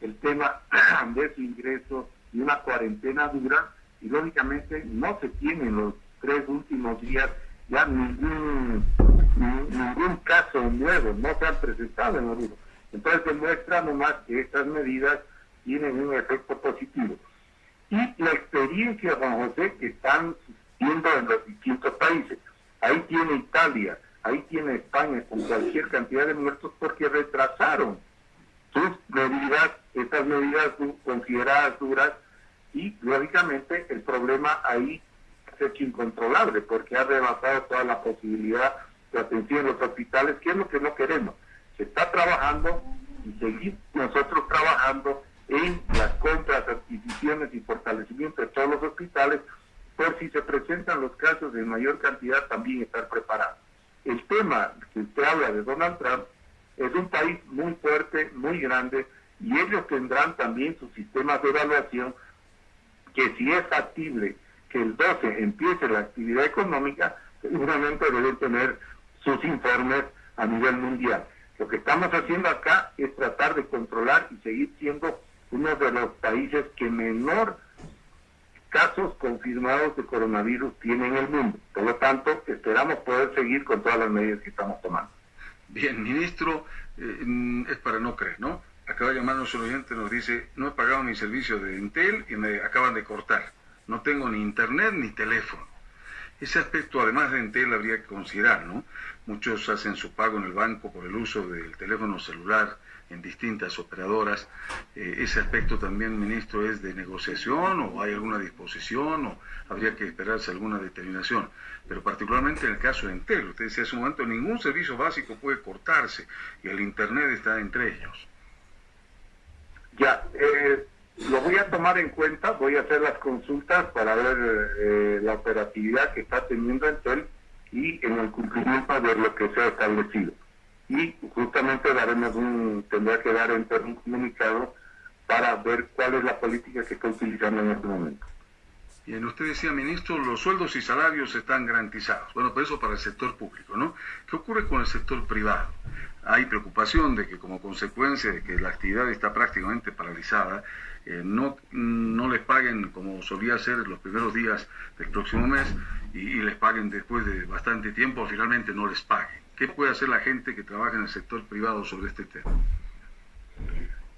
el tema de su ingreso y una cuarentena dura, y lógicamente no se tienen los tres últimos días ya ningún, ningún caso nuevo, no se han presentado en Oruro. Entonces demuestra nomás que estas medidas tienen un efecto positivo. Y la experiencia, Juan José, que están viendo en los distintos países. Ahí tiene Italia, ahí tiene España con cualquier cantidad de muertos porque retrasaron sus medidas, estas medidas consideradas duras y lógicamente el problema ahí hecho incontrolable porque ha rebasado toda la posibilidad de atención en los hospitales, que es lo que no queremos. Se está trabajando y seguir nosotros trabajando en las compras, adquisiciones y fortalecimiento de todos los hospitales, por si se presentan los casos en mayor cantidad, también estar preparados. El tema que usted habla de Donald Trump es un país muy fuerte, muy grande, y ellos tendrán también sus sistemas de evaluación que si es factible que el 12 empiece la actividad económica, seguramente deben tener sus informes a nivel mundial. Lo que estamos haciendo acá es tratar de controlar y seguir siendo uno de los países que menor casos confirmados de coronavirus tiene en el mundo. Por lo tanto, esperamos poder seguir con todas las medidas que estamos tomando.
Bien, ministro, eh, es para no creer, ¿no? Acaba de llamarnos un oyente, nos dice, no he pagado mi servicio de Intel y me acaban de cortar no tengo ni internet ni teléfono. Ese aspecto, además de Entel, habría que considerar, ¿no? Muchos hacen su pago en el banco por el uso del teléfono celular en distintas operadoras. Eh, ese aspecto también, ministro, es de negociación o hay alguna disposición o habría que esperarse alguna determinación. Pero particularmente en el caso de Entel, usted decía hace un momento, ningún servicio básico puede cortarse y el Internet está entre ellos.
Ya, eh, lo voy a tomar en cuenta, voy a hacer las consultas para ver eh, la operatividad que está teniendo Entel y en el cumplimiento de lo que se ha establecido. Y justamente daremos un, tendrá que dar Entel un comunicado para ver cuál es la política que está utilizando en este momento.
Y usted decía, ministro, los sueldos y salarios están garantizados. Bueno, pero eso para el sector público, ¿no? ¿Qué ocurre con el sector privado? Hay preocupación de que como consecuencia de que la actividad está prácticamente paralizada, eh, no, no les paguen como solía ser los primeros días del próximo mes y, les paguen después de bastante tiempo, finalmente no les paguen. ¿Qué puede hacer la gente que trabaja en el sector privado sobre este tema?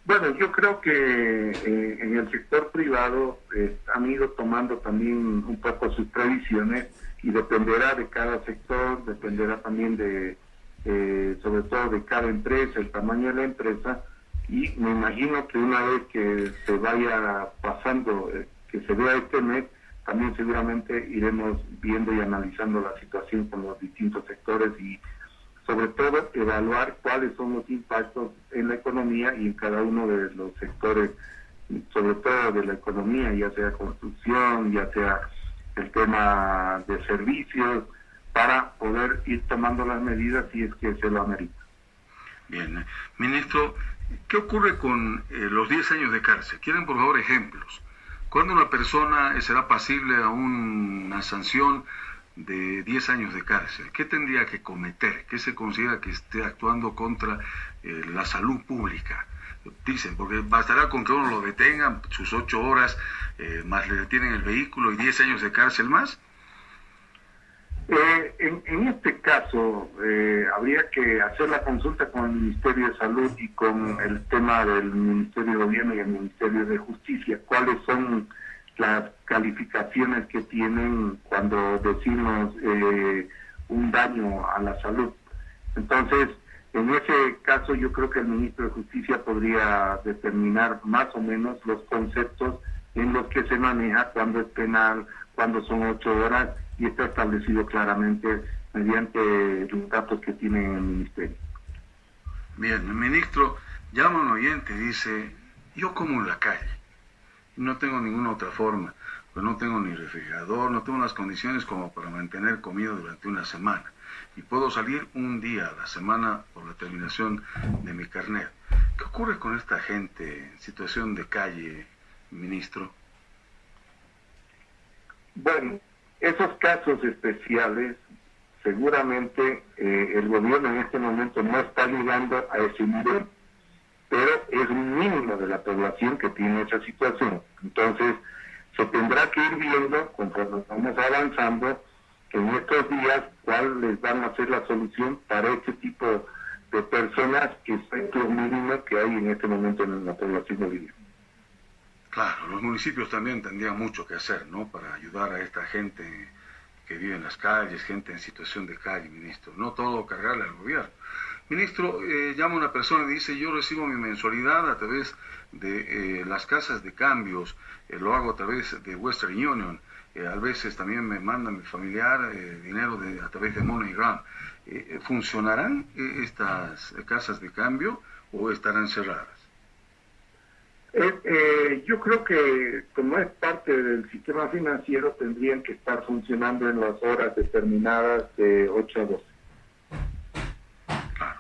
Bueno, yo creo que eh, en el sector privado eh, han ido tomando también un poco sus previsiones y dependerá de cada sector, dependerá también de, sobre todo de cada empresa, el tamaño de la empresa, y me imagino que una vez que se vaya pasando, que se vea este mes, también seguramente iremos viendo y analizando la situación con los distintos sectores y sobre todo evaluar cuáles son los impactos en la economía y en cada uno de los sectores, sobre todo de la economía, ya sea construcción, ya sea el tema de servicios, para poder ir tomando las medidas si es que se lo amerita.
Bien, ministro, ¿qué ocurre con eh, los 10 años de cárcel? ¿Quieren por favor ejemplos? ¿Cuándo una persona será pasible a una sanción de 10 años de cárcel, ¿qué tendría que cometer? ¿Qué se considera que esté actuando contra eh, la salud pública? Dicen, porque bastará con que uno lo detenga sus 8 horas, eh, más le detienen el vehículo y 10 años de cárcel más.
Eh, en, este caso, habría que hacer la consulta con el Ministerio de Salud y con el tema del Ministerio de Gobierno y el Ministerio de Justicia, cuáles son las calificaciones que tienen cuando decimos eh, un daño a la salud. Entonces, en ese caso yo creo que el ministro de Justicia podría determinar más o menos los conceptos en los que se maneja cuando es penal, cuando son ocho horas y está establecido claramente mediante los datos que tiene el ministerio.
Bien, el ministro llama a un oyente y dice, yo como en la calle no tengo ninguna otra forma, pues no tengo ni refrigerador, no tengo las condiciones como para mantener comida durante una semana. Y puedo salir un día a la semana por la terminación de mi carnet. ¿Qué ocurre con esta gente en situación de calle, ministro?
Bueno, esos casos especiales, seguramente eh, el gobierno en este momento no está llegando a ese nivel pero es un mínimo de la población que tiene esa situación. Entonces, se tendrá que ir viendo, conforme vamos avanzando, en estos días cuáles van a ser la solución para este tipo de personas que es lo mínimo que hay en este momento en la población boliviana.
Claro, los municipios también tendrían mucho que hacer, ¿no? Para ayudar a esta gente que vive en las calles, gente en situación de calle, ministro. No todo cargarle al gobierno. Ministro, eh, llama una persona y dice, yo recibo mi mensualidad a través de eh, las casas de cambios, eh, lo hago a través de Western Union, a veces también me manda mi familiar dinero a través de MoneyGram. ¿Funcionarán estas casas de cambio o estarán cerradas?
Yo creo que como es parte del sistema financiero tendrían que estar funcionando en las horas determinadas de 8 a 12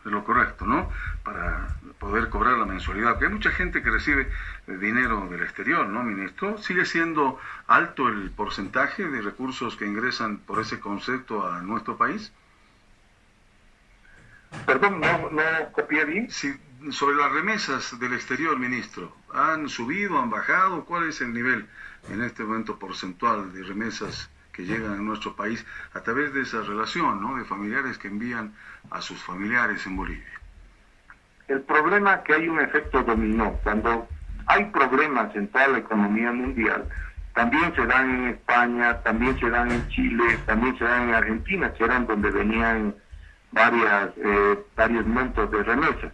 de lo correcto, ¿no? Para poder cobrar la mensualidad. Porque hay mucha gente que recibe dinero del exterior, ¿no, ministro? ¿Sigue siendo alto el porcentaje de recursos que ingresan por ese concepto a nuestro país?
Perdón, no, no copié bien.
Sí, sobre las remesas del exterior, ministro, ¿han subido, han bajado? ¿Cuál es el nivel en este momento porcentual de remesas que llegan a nuestro país a través de esa relación, ¿no? De familiares que envían a sus familiares en Bolivia.
El problema es que hay un efecto dominó. Cuando hay problemas en toda la economía mundial, también se dan en España, también se dan en Chile, también se dan en Argentina, que eran donde venían varias, eh, varios montos de remesas.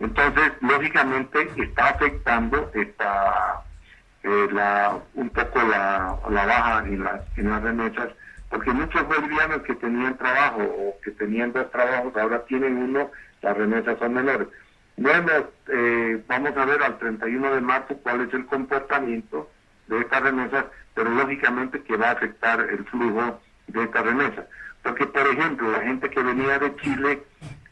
Entonces, lógicamente, está afectando esta eh, un poco la, la baja en las, en las remesas, porque muchos bolivianos que tenían trabajo o que tenían dos trabajos ahora tienen uno, las remesas son menores. Bueno, eh, vamos a ver al 31 de marzo cuál es el comportamiento de estas remesas, pero lógicamente que va a afectar el flujo de estas remesas. Porque, por ejemplo, la gente que venía de Chile,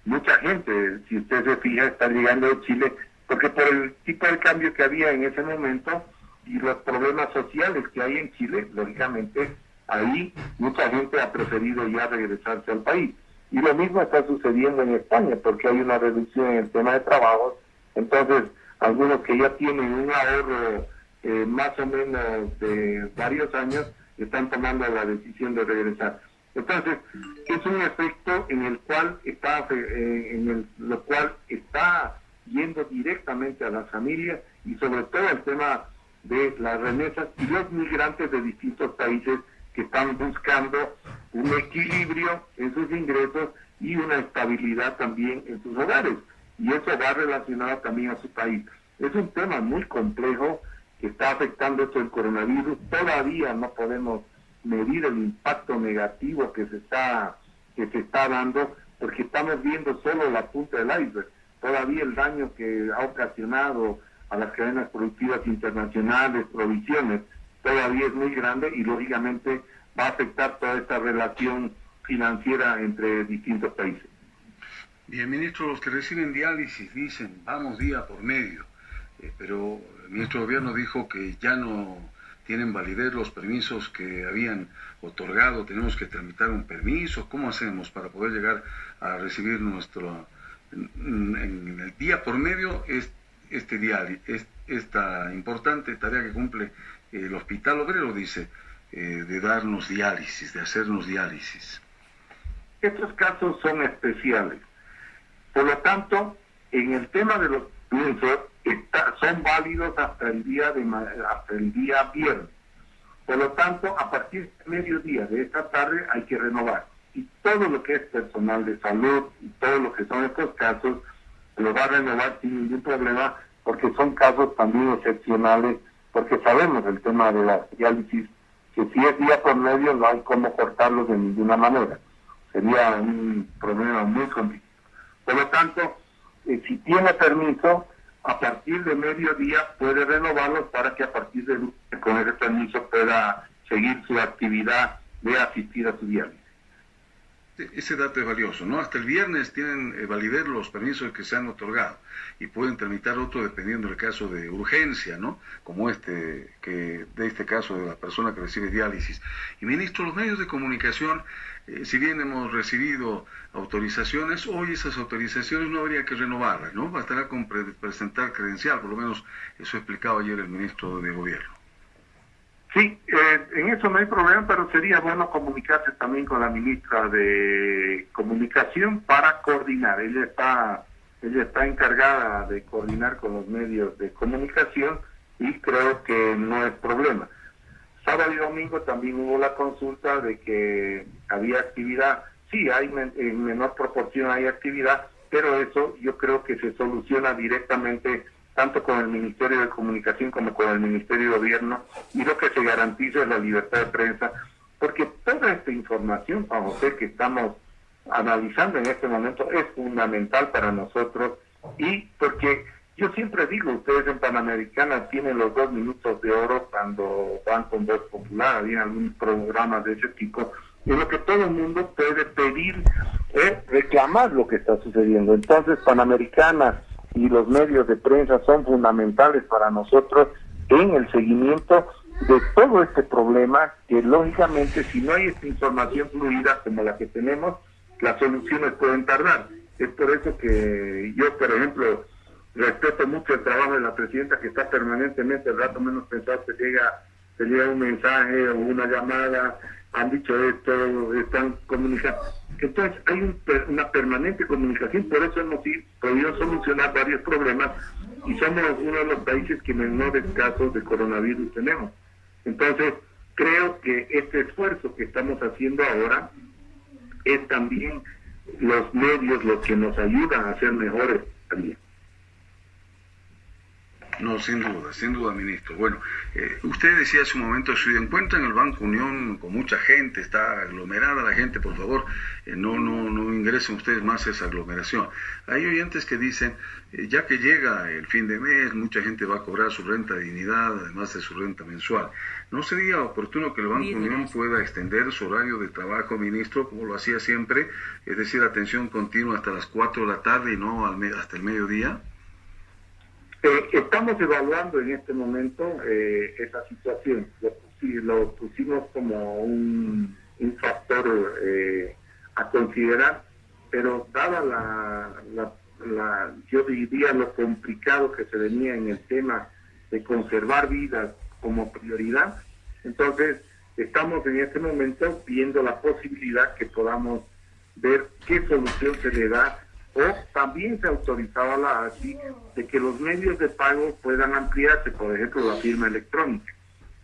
mucha gente, si usted se fija, está llegando de Chile, porque por el tipo de cambio que había en ese momento, y los problemas sociales que hay en Chile, lógicamente ahí mucha gente ha preferido ya regresarse al país. Y lo mismo está sucediendo en España, porque hay una reducción en el tema de trabajo. Entonces, algunos que ya tienen un ahorro eh, más o menos de varios años, están tomando la decisión de regresar. Entonces, es un efecto en el cual está, eh, en el, lo cual está yendo directamente a las familias y sobre todo el tema de las remesas y los migrantes de distintos países que están buscando un equilibrio en sus ingresos y una estabilidad también en sus hogares. Y eso va relacionado también a su país. Es un tema muy complejo que está afectando esto el coronavirus. Todavía no podemos medir el impacto negativo que se está que se está dando porque estamos viendo solo la punta del iceberg. Todavía el daño que ha ocasionado a las cadenas productivas internacionales, provisiones, todavía es muy grande y lógicamente va a afectar toda esta relación financiera entre distintos países.
Bien, ministro, los que reciben diálisis dicen, vamos día por medio, eh, pero el ministro Gobierno dijo que ya no tienen validez los permisos que habían otorgado, tenemos que tramitar un permiso, ¿cómo hacemos para poder llegar a recibir nuestro, en, el día por medio, este, diario, esta importante tarea que cumple el Hospital Obrero, dice, eh, de darnos diálisis, de hacernos diálisis.
Estos casos son especiales. Por lo tanto, en el tema de los permisos, son válidos hasta el día de hasta el día viernes. Por lo tanto, a partir del mediodía de esta tarde hay que renovar. Y todo lo que es personal de salud y todo lo que son estos casos, lo va a renovar sin ningún problema, porque son casos también excepcionales, porque sabemos el tema de la diálisis, que si es día por medio no hay cómo cortarlos de ninguna manera. Sería un problema muy complicado. Por lo tanto, eh, si tiene permiso, a partir de mediodía puede renovarlos para que a partir de con ese permiso pueda seguir su actividad de asistir a su diálisis.
Ese dato es valioso, ¿no? Hasta el viernes tienen eh, validez los permisos que se han otorgado y pueden tramitar otro dependiendo del caso de urgencia, ¿no? Como este, que de este caso de la persona que recibe diálisis. Y ministro, los medios de comunicación, eh, si bien hemos recibido autorizaciones, hoy esas autorizaciones no habría que renovarlas, ¿no? Bastará con presentar credencial, por lo menos eso explicaba ayer el ministro de Gobierno.
Sí, eh, en eso no hay problema, pero sería bueno comunicarse también con la ministra de Comunicación para coordinar. Ella está, ella está encargada de coordinar con los medios de comunicación y creo que no es problema. Sábado y domingo también hubo la consulta de que había actividad. Sí, hay en menor proporción hay actividad, pero eso yo creo que se soluciona directamente tanto con el Ministerio de Comunicación como con el Ministerio de Gobierno, y lo que se garantiza es la libertad de prensa, porque toda esta información, Juan José, que estamos analizando en este momento es fundamental para nosotros y porque yo siempre digo, ustedes en Panamericana tienen los dos minutos de oro cuando van con voz popular, había algún programa de ese tipo, en lo que todo el mundo puede pedir es reclamar lo que está sucediendo. Entonces, Panamericana y los medios de prensa son fundamentales para nosotros en el seguimiento de todo este problema que lógicamente si no hay esta información fluida como la que tenemos, las soluciones pueden tardar. Es por eso que yo, por ejemplo, respeto mucho el trabajo de la presidenta que está permanentemente, el rato menos pensado que llega, llega un mensaje o una llamada, han dicho esto, están comunicando entonces hay una permanente comunicación, por eso hemos podido solucionar varios problemas y somos uno de los países que menores casos de coronavirus tenemos. Entonces, creo que este esfuerzo que estamos haciendo ahora es también los medios los que nos ayudan a ser mejores también.
No, sin duda, sin duda, ministro. Bueno, eh, usted decía hace un momento, si encuentra en el Banco Unión con mucha gente, está aglomerada la gente, por favor, eh, no, no, no ingresen ustedes más a esa aglomeración. Hay oyentes que dicen, eh, ya que llega el fin de mes, mucha gente va a cobrar su renta de dignidad, además de su renta mensual. ¿No sería oportuno que el Banco Unión pueda extender su horario de trabajo, ministro, como lo hacía siempre, es decir, atención continua hasta las 4 de la tarde y no al hasta el mediodía?
Eh, estamos evaluando en este momento eh, esa situación. Lo, pusimos como un, factor eh, a considerar, pero dada la, la, yo diría lo complicado que se venía en el tema de conservar vidas como prioridad, entonces estamos en este momento viendo la posibilidad que podamos ver qué solución se le da o también se autorizaba la ASI de que los medios de pago puedan ampliarse, por ejemplo, la firma electrónica.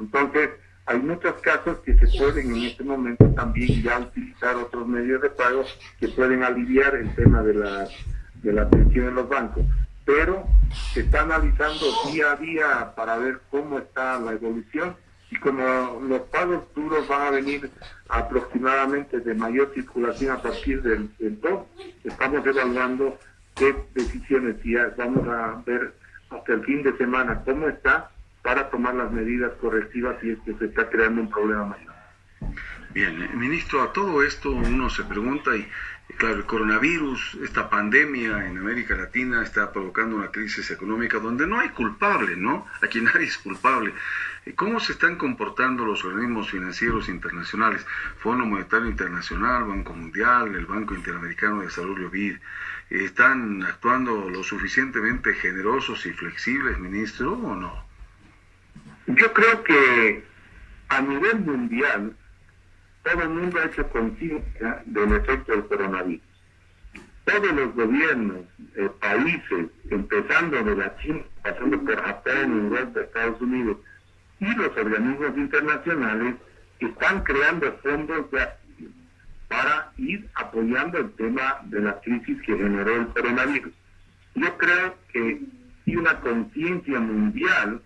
Entonces, hay muchos casos que se pueden en este momento también ya utilizar otros medios de pago que pueden aliviar el tema de la, de la atención en los bancos. Pero se está analizando día a día para ver cómo está la evolución y como los pagos duros van a venir aproximadamente de mayor circulación a partir del, del 2, estamos evaluando qué decisiones ya vamos a ver hasta el fin de semana cómo está para tomar las medidas correctivas si es que se está creando un problema mayor.
Bien, eh, ministro, a todo esto uno se pregunta y Claro, el coronavirus, esta pandemia en América Latina está provocando una crisis económica donde no hay culpable, ¿no? Aquí nadie es culpable. ¿Cómo se están comportando los organismos financieros internacionales? Fondo Monetario Internacional, Banco Mundial, el Banco Interamericano de Desarrollo BID. ¿Están actuando lo suficientemente generosos y flexibles, ministro, o no?
Yo creo que a nivel mundial todo el mundo ha hecho conciencia del efecto del coronavirus. Todos los gobiernos, eh, países, empezando de la China, pasando por Japón, Europa, Estados Unidos, y los organismos internacionales, están creando fondos para ir apoyando el tema de la crisis que generó el coronavirus. Yo creo que hay una conciencia mundial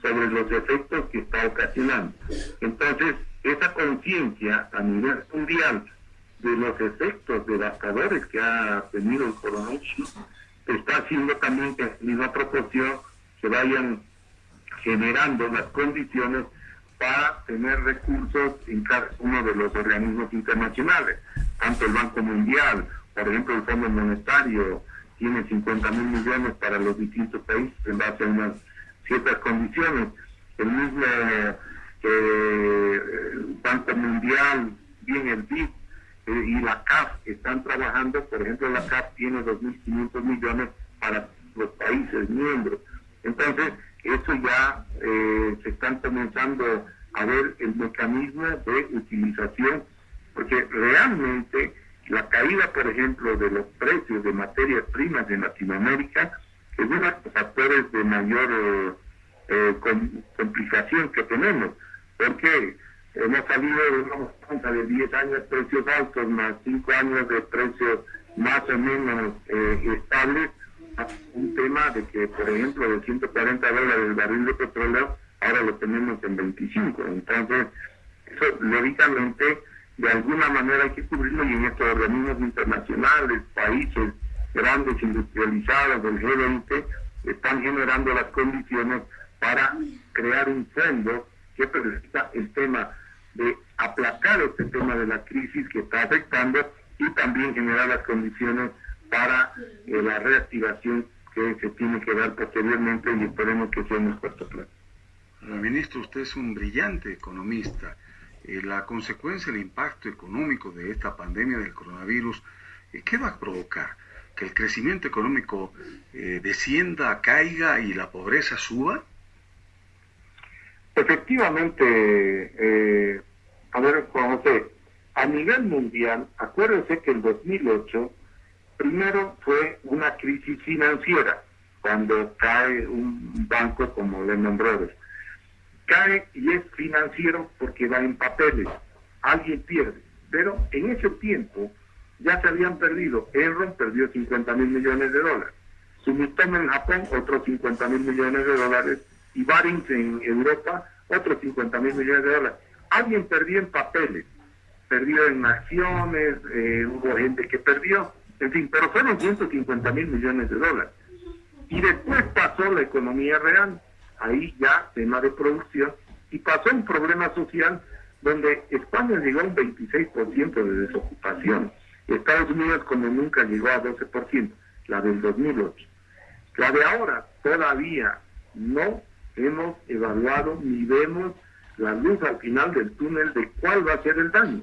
sobre los efectos que está ocasionando. Entonces, esa conciencia a nivel mundial de los efectos devastadores que ha tenido el coronavirus está haciendo también que en misma proporción se vayan generando las condiciones para tener recursos en cada uno de los organismos internacionales, tanto el Banco Mundial, por ejemplo el Fondo Monetario tiene 50 mil millones para los distintos países en base a unas ciertas condiciones, el mismo el Banco Mundial, bien el BID eh, y la CAF están trabajando, por ejemplo, la CAF tiene 2.500 millones para los países miembros. Entonces, eso ya eh, se están comenzando a ver el mecanismo de utilización, porque realmente la caída, por ejemplo, de los precios de materias primas en Latinoamérica es uno de los factores de mayor eh, complicación que tenemos porque hemos salido de una cuenta de 10 años de precios altos más 5 años de precios más o menos eh, estables a un tema de que, por ejemplo, de 140 dólares el barril de petróleo, ahora lo tenemos en 25. Entonces, eso lógicamente, de alguna manera hay que cubrirlo y en estos organismos internacionales, países grandes industrializados del G20, están generando las condiciones para crear un fondo que presenta el tema de aplacar este tema de la crisis que está afectando y también generar las condiciones para eh, la reactivación que se tiene que dar posteriormente y esperemos que sea en el corto plazo.
Ministro, usted es un brillante economista. Eh, la consecuencia, el impacto económico de esta pandemia del coronavirus, eh, ¿qué va a provocar? ¿Que el crecimiento económico descienda, caiga y la pobreza suba?
Efectivamente, eh, a ver, Juan José, a nivel mundial, acuérdense que el 2008 primero fue una crisis financiera, cuando cae un banco como Lehman Brothers. Cae y es financiero porque va en papeles, alguien pierde. Pero en ese tiempo ya se habían perdido. Enron perdió 50 mil millones de dólares. Sumitomo en Japón otros 50 mil millones de dólares y Barings en Europa otros 50 mil millones de dólares. Alguien perdió en papeles, perdió en acciones, eh, hubo gente que perdió, en fin, pero fueron 150 mil millones de dólares. Y después pasó la economía real, ahí ya tema de producción, y pasó un problema social donde España llegó a un 26% de desocupación, Estados Unidos como nunca llegó a 12%, la del 2008. La de ahora todavía no hemos evaluado ni vemos la luz al final del túnel de cuál va a ser el daño.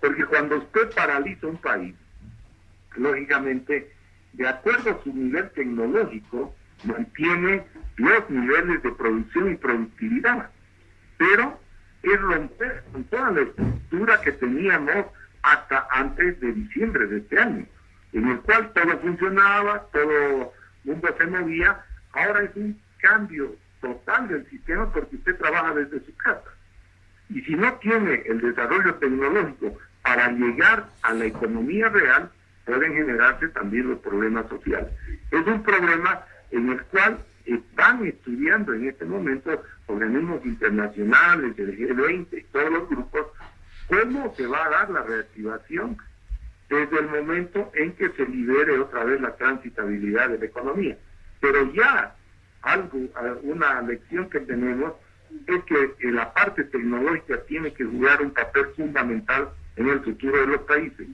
Porque cuando usted paraliza un país, lógicamente, de acuerdo a su nivel tecnológico, mantiene los niveles de producción y productividad. Pero es romper con toda la estructura que teníamos hasta antes de diciembre de este año, en el cual todo funcionaba, todo mundo se movía. Ahora es un cambio total del sistema porque usted trabaja desde su casa. Y si no tiene el desarrollo tecnológico para llegar a la economía real, pueden generarse también los problemas sociales. Es un problema en el cual están estudiando en este momento organismos internacionales, el G20 y todos los grupos, cómo se va a dar la reactivación desde el momento en que se libere otra vez la transitabilidad de la economía. Pero ya algo, una lección que tenemos es que la parte tecnológica tiene que jugar un papel fundamental en el futuro de los países.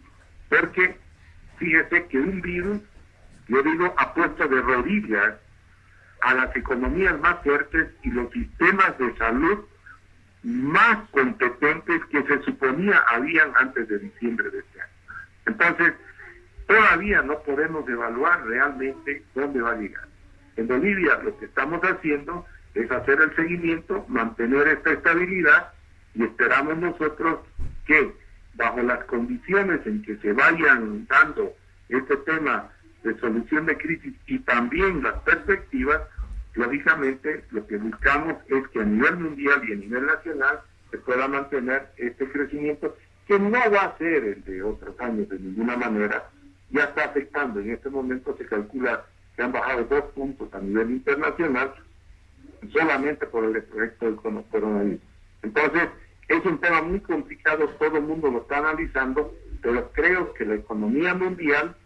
Porque fíjese que un virus, yo digo, ha puesto de rodillas a las economías más fuertes y los sistemas de salud más competentes que se suponía habían antes de diciembre de este año. Entonces, todavía no podemos evaluar realmente dónde va a llegar. En Bolivia lo que estamos haciendo es hacer el seguimiento, mantener esta estabilidad y esperamos nosotros que bajo las condiciones en que se vayan dando este tema de solución de crisis y también las perspectivas, lógicamente lo que buscamos es que a nivel mundial y a nivel nacional se pueda mantener este crecimiento que no va a ser el de otros años de ninguna manera, ya está afectando, en este momento se calcula que han bajado dos puntos a nivel internacional solamente por el efecto del coronavirus. Entonces, es un tema muy complicado, todo el mundo lo está analizando, pero creo que la economía mundial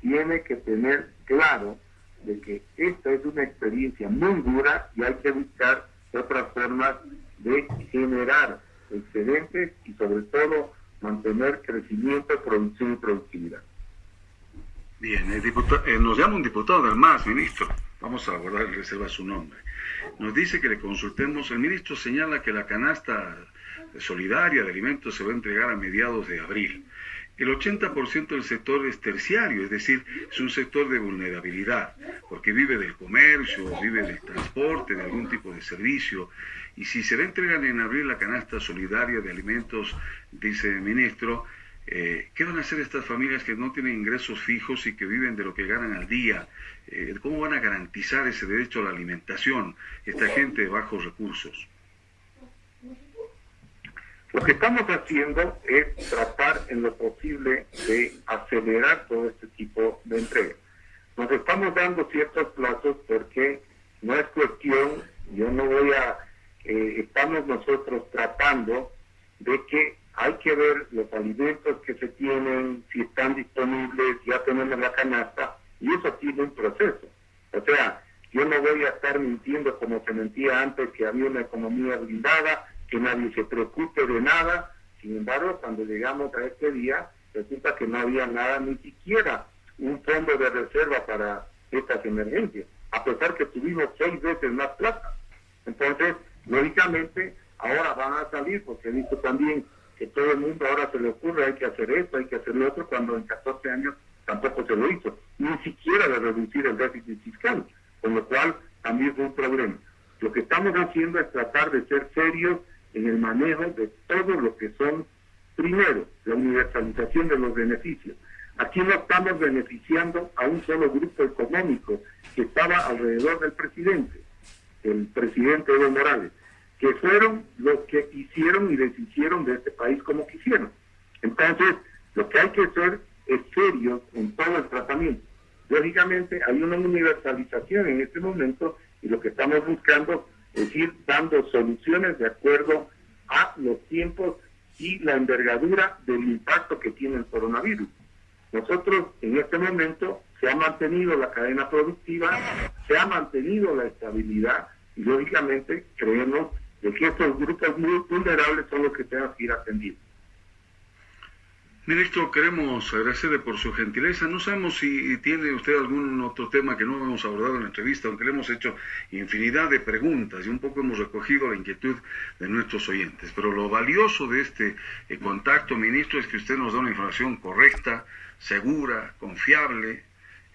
tiene que tener claro de que esta es una experiencia muy dura y hay que buscar otras formas de generar excedentes y sobre todo mantener crecimiento, producción y productividad.
Bien, el diputado, eh, nos llama un diputado del MAS, ministro. Vamos a guardar reserva su nombre. Nos dice que le consultemos. El ministro señala que la canasta solidaria de alimentos se va a entregar a mediados de abril. El 80% del sector es terciario, es decir, es un sector de vulnerabilidad, porque vive del comercio, vive del transporte, de algún tipo de servicio. Y si se le entregan en abril la canasta solidaria de alimentos, dice el ministro, eh, ¿qué van a hacer estas familias que no tienen ingresos fijos y que viven de lo que ganan al día? Eh, ¿Cómo van a garantizar ese derecho a la alimentación, esta gente de bajos recursos?
Lo que estamos haciendo es tratar en lo posible de acelerar todo este tipo de entrega. Nos estamos dando ciertos plazos porque no es cuestión, yo no voy a, eh, estamos nosotros tratando de que hay que ver los alimentos que se tienen, si están disponibles, ya tenemos la canasta, y eso tiene un proceso. O sea, yo no voy a estar mintiendo como se mentía antes que había una economía blindada, que nadie se preocupe de nada. Sin embargo, cuando llegamos a este día, resulta que no había nada, ni siquiera un fondo de reserva para estas emergencias, a pesar que tuvimos seis veces más plata. Entonces, lógicamente, ahora van a salir, porque he visto también que todo el mundo ahora se le ocurre, hay que hacer esto, hay que hacer lo otro, cuando en 14 años tampoco se lo hizo, ni siquiera de reducir el déficit fiscal, con lo cual también fue un problema. Lo que estamos haciendo es tratar de ser serios en el manejo de todo lo que son, primero, la universalización de los beneficios. Aquí no estamos beneficiando a un solo grupo económico que estaba alrededor del presidente, el presidente Evo Morales, que fueron los que hicieron y deshicieron de este país como quisieron. Entonces, lo que hay que hacer es serio en todo el tratamiento. Lógicamente, hay una universalización en este momento y lo que estamos buscando es ir dando soluciones de acuerdo a los tiempos y la envergadura del impacto que tiene el coronavirus. Nosotros en este momento se ha mantenido la cadena productiva, se ha mantenido la estabilidad y lógicamente creemos estos grupos muy vulnerables son los que tengan que ir atendidos.
Ministro, queremos agradecerle por su gentileza. No sabemos si tiene usted algún otro tema que no hemos abordado en la entrevista, aunque le hemos hecho infinidad de preguntas y un poco hemos recogido la inquietud de nuestros oyentes. Pero lo valioso de este eh, contacto, ministro, es que usted nos da una información correcta, segura, confiable,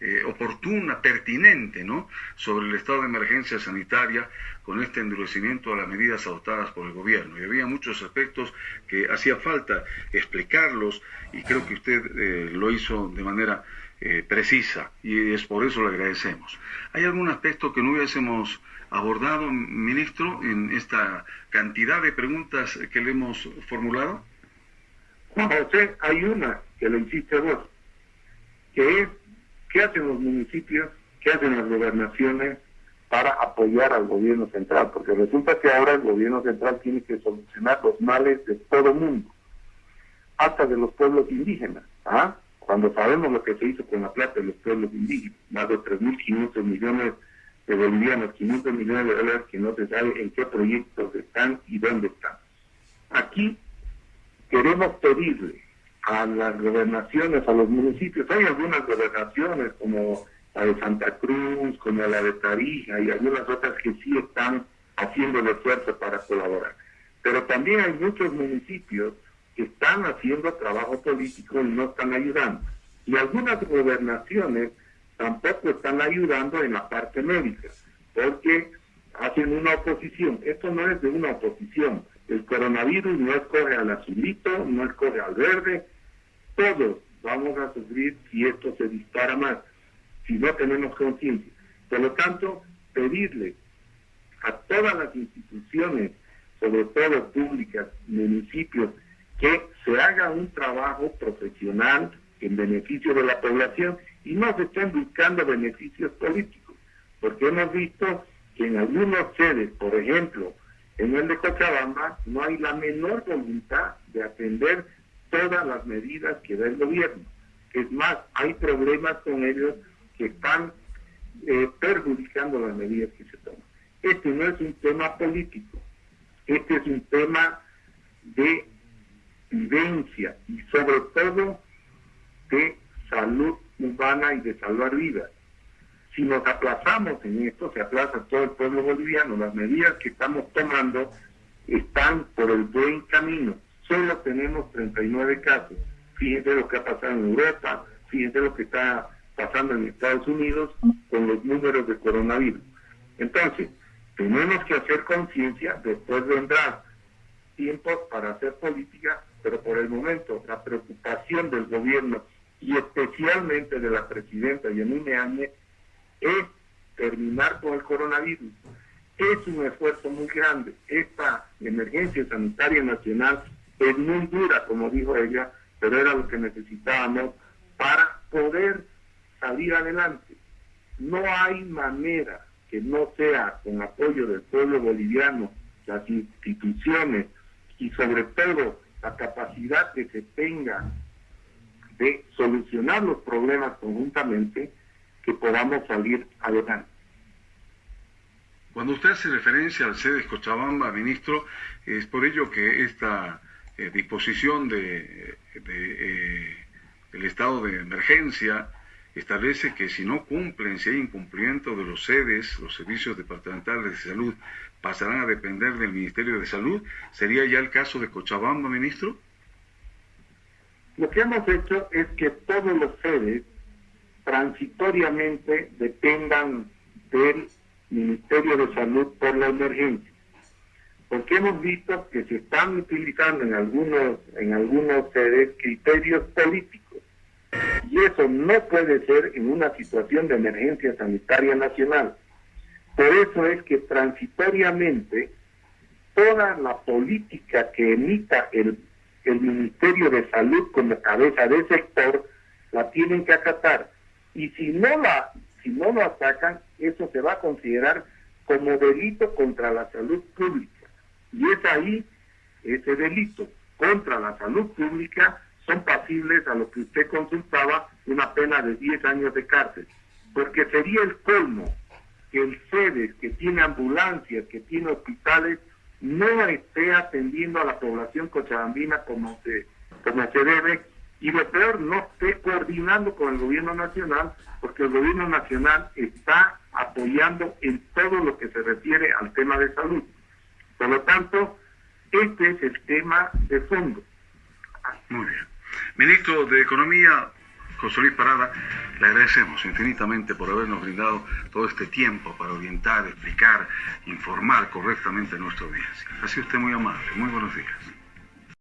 eh, oportuna, pertinente, ¿no? Sobre el estado de emergencia sanitaria con este endurecimiento a las medidas adoptadas por el gobierno. Y había muchos aspectos que hacía falta explicarlos y creo que usted eh, lo hizo de manera eh, precisa y es por eso le agradecemos. ¿Hay algún aspecto que no hubiésemos abordado, ministro, en esta cantidad de preguntas que le hemos formulado?
José, hay una que le insiste vos, que es ¿Qué hacen los municipios? ¿Qué hacen las gobernaciones para apoyar al gobierno central? Porque resulta que ahora el gobierno central tiene que solucionar los males de todo el mundo, hasta de los pueblos indígenas. ¿ah? Cuando sabemos lo que se hizo con la plata de los pueblos indígenas, más de 3.500 millones de bolivianos, 500 millones de dólares que no se sabe en qué proyectos están y dónde están. Aquí queremos pedirle a las gobernaciones, a los municipios. Hay algunas gobernaciones como la de Santa Cruz, como la de Tarija y algunas otras que sí están haciendo el esfuerzo para colaborar. Pero también hay muchos municipios que están haciendo trabajo político y no están ayudando. Y algunas gobernaciones tampoco están ayudando en la parte médica, porque hacen una oposición. Esto no es de una oposición, el coronavirus no escoge al azulito, no escoge al verde, todos vamos a sufrir si esto se dispara más, si no tenemos conciencia. Por lo tanto, pedirle a todas las instituciones, sobre todo públicas, municipios, que se haga un trabajo profesional en beneficio de la población y no se estén buscando beneficios políticos, porque hemos visto que en algunos sedes, por ejemplo, en el de Cochabamba no hay la menor voluntad de atender todas las medidas que da el gobierno. Es más, hay problemas con ellos que están eh, perjudicando las medidas que se toman. Este no es un tema político, este es un tema de vivencia y sobre todo de salud humana y de salvar vidas. Si nos aplazamos en esto, se aplaza todo el pueblo boliviano. Las medidas que estamos tomando están por el buen camino. Solo tenemos 39 casos. Fíjense lo que ha pasado en Europa, fíjense lo que está pasando en Estados Unidos con los números de coronavirus. Entonces, tenemos que hacer conciencia, después vendrá tiempos para hacer política, pero por el momento la preocupación del gobierno y especialmente de la presidenta Yanine Áñez es terminar con el coronavirus. Es un esfuerzo muy grande. Esta emergencia sanitaria nacional es muy dura, como dijo ella, pero era lo que necesitábamos para poder salir adelante. No hay manera que no sea con apoyo del pueblo boliviano, las instituciones y sobre todo la capacidad que se tenga de solucionar los problemas conjuntamente, que podamos salir adelante.
Cuando usted hace referencia al sede Cochabamba, ministro, es por ello que esta eh, disposición de, eh, el estado de emergencia establece que si no cumplen, si hay incumplimiento de los sedes, los servicios departamentales de salud, pasarán a depender del Ministerio de Salud. ¿Sería ya el caso de Cochabamba, ministro?
Lo que hemos hecho es que todos los sedes transitoriamente dependan del Ministerio de Salud por la emergencia. Porque hemos visto que se están utilizando en algunos, en algunos sedes criterios políticos. Y eso no puede ser en una situación de emergencia sanitaria nacional. Por eso es que transitoriamente toda la política que emita el, el Ministerio de Salud como cabeza de sector la tienen que acatar y si no la si no lo atacan, eso se va a considerar como delito contra la salud pública. Y es ahí ese delito contra la salud pública son pasibles a lo que usted consultaba una pena de 10 años de cárcel, porque sería el colmo que el SEDES, que tiene ambulancias, que tiene hospitales, no esté atendiendo a la población cochabambina como se, como se debe y lo peor, no esté coordinando con el gobierno nacional, porque el gobierno nacional está apoyando en todo lo que se refiere al tema de salud. Por lo tanto, este es el tema de fondo.
Muy bien. Ministro de Economía, José Luis Parada, le agradecemos infinitamente por habernos brindado todo este tiempo para orientar, explicar, informar correctamente a nuestra audiencia. Ha sido usted muy amable. Muy buenos días.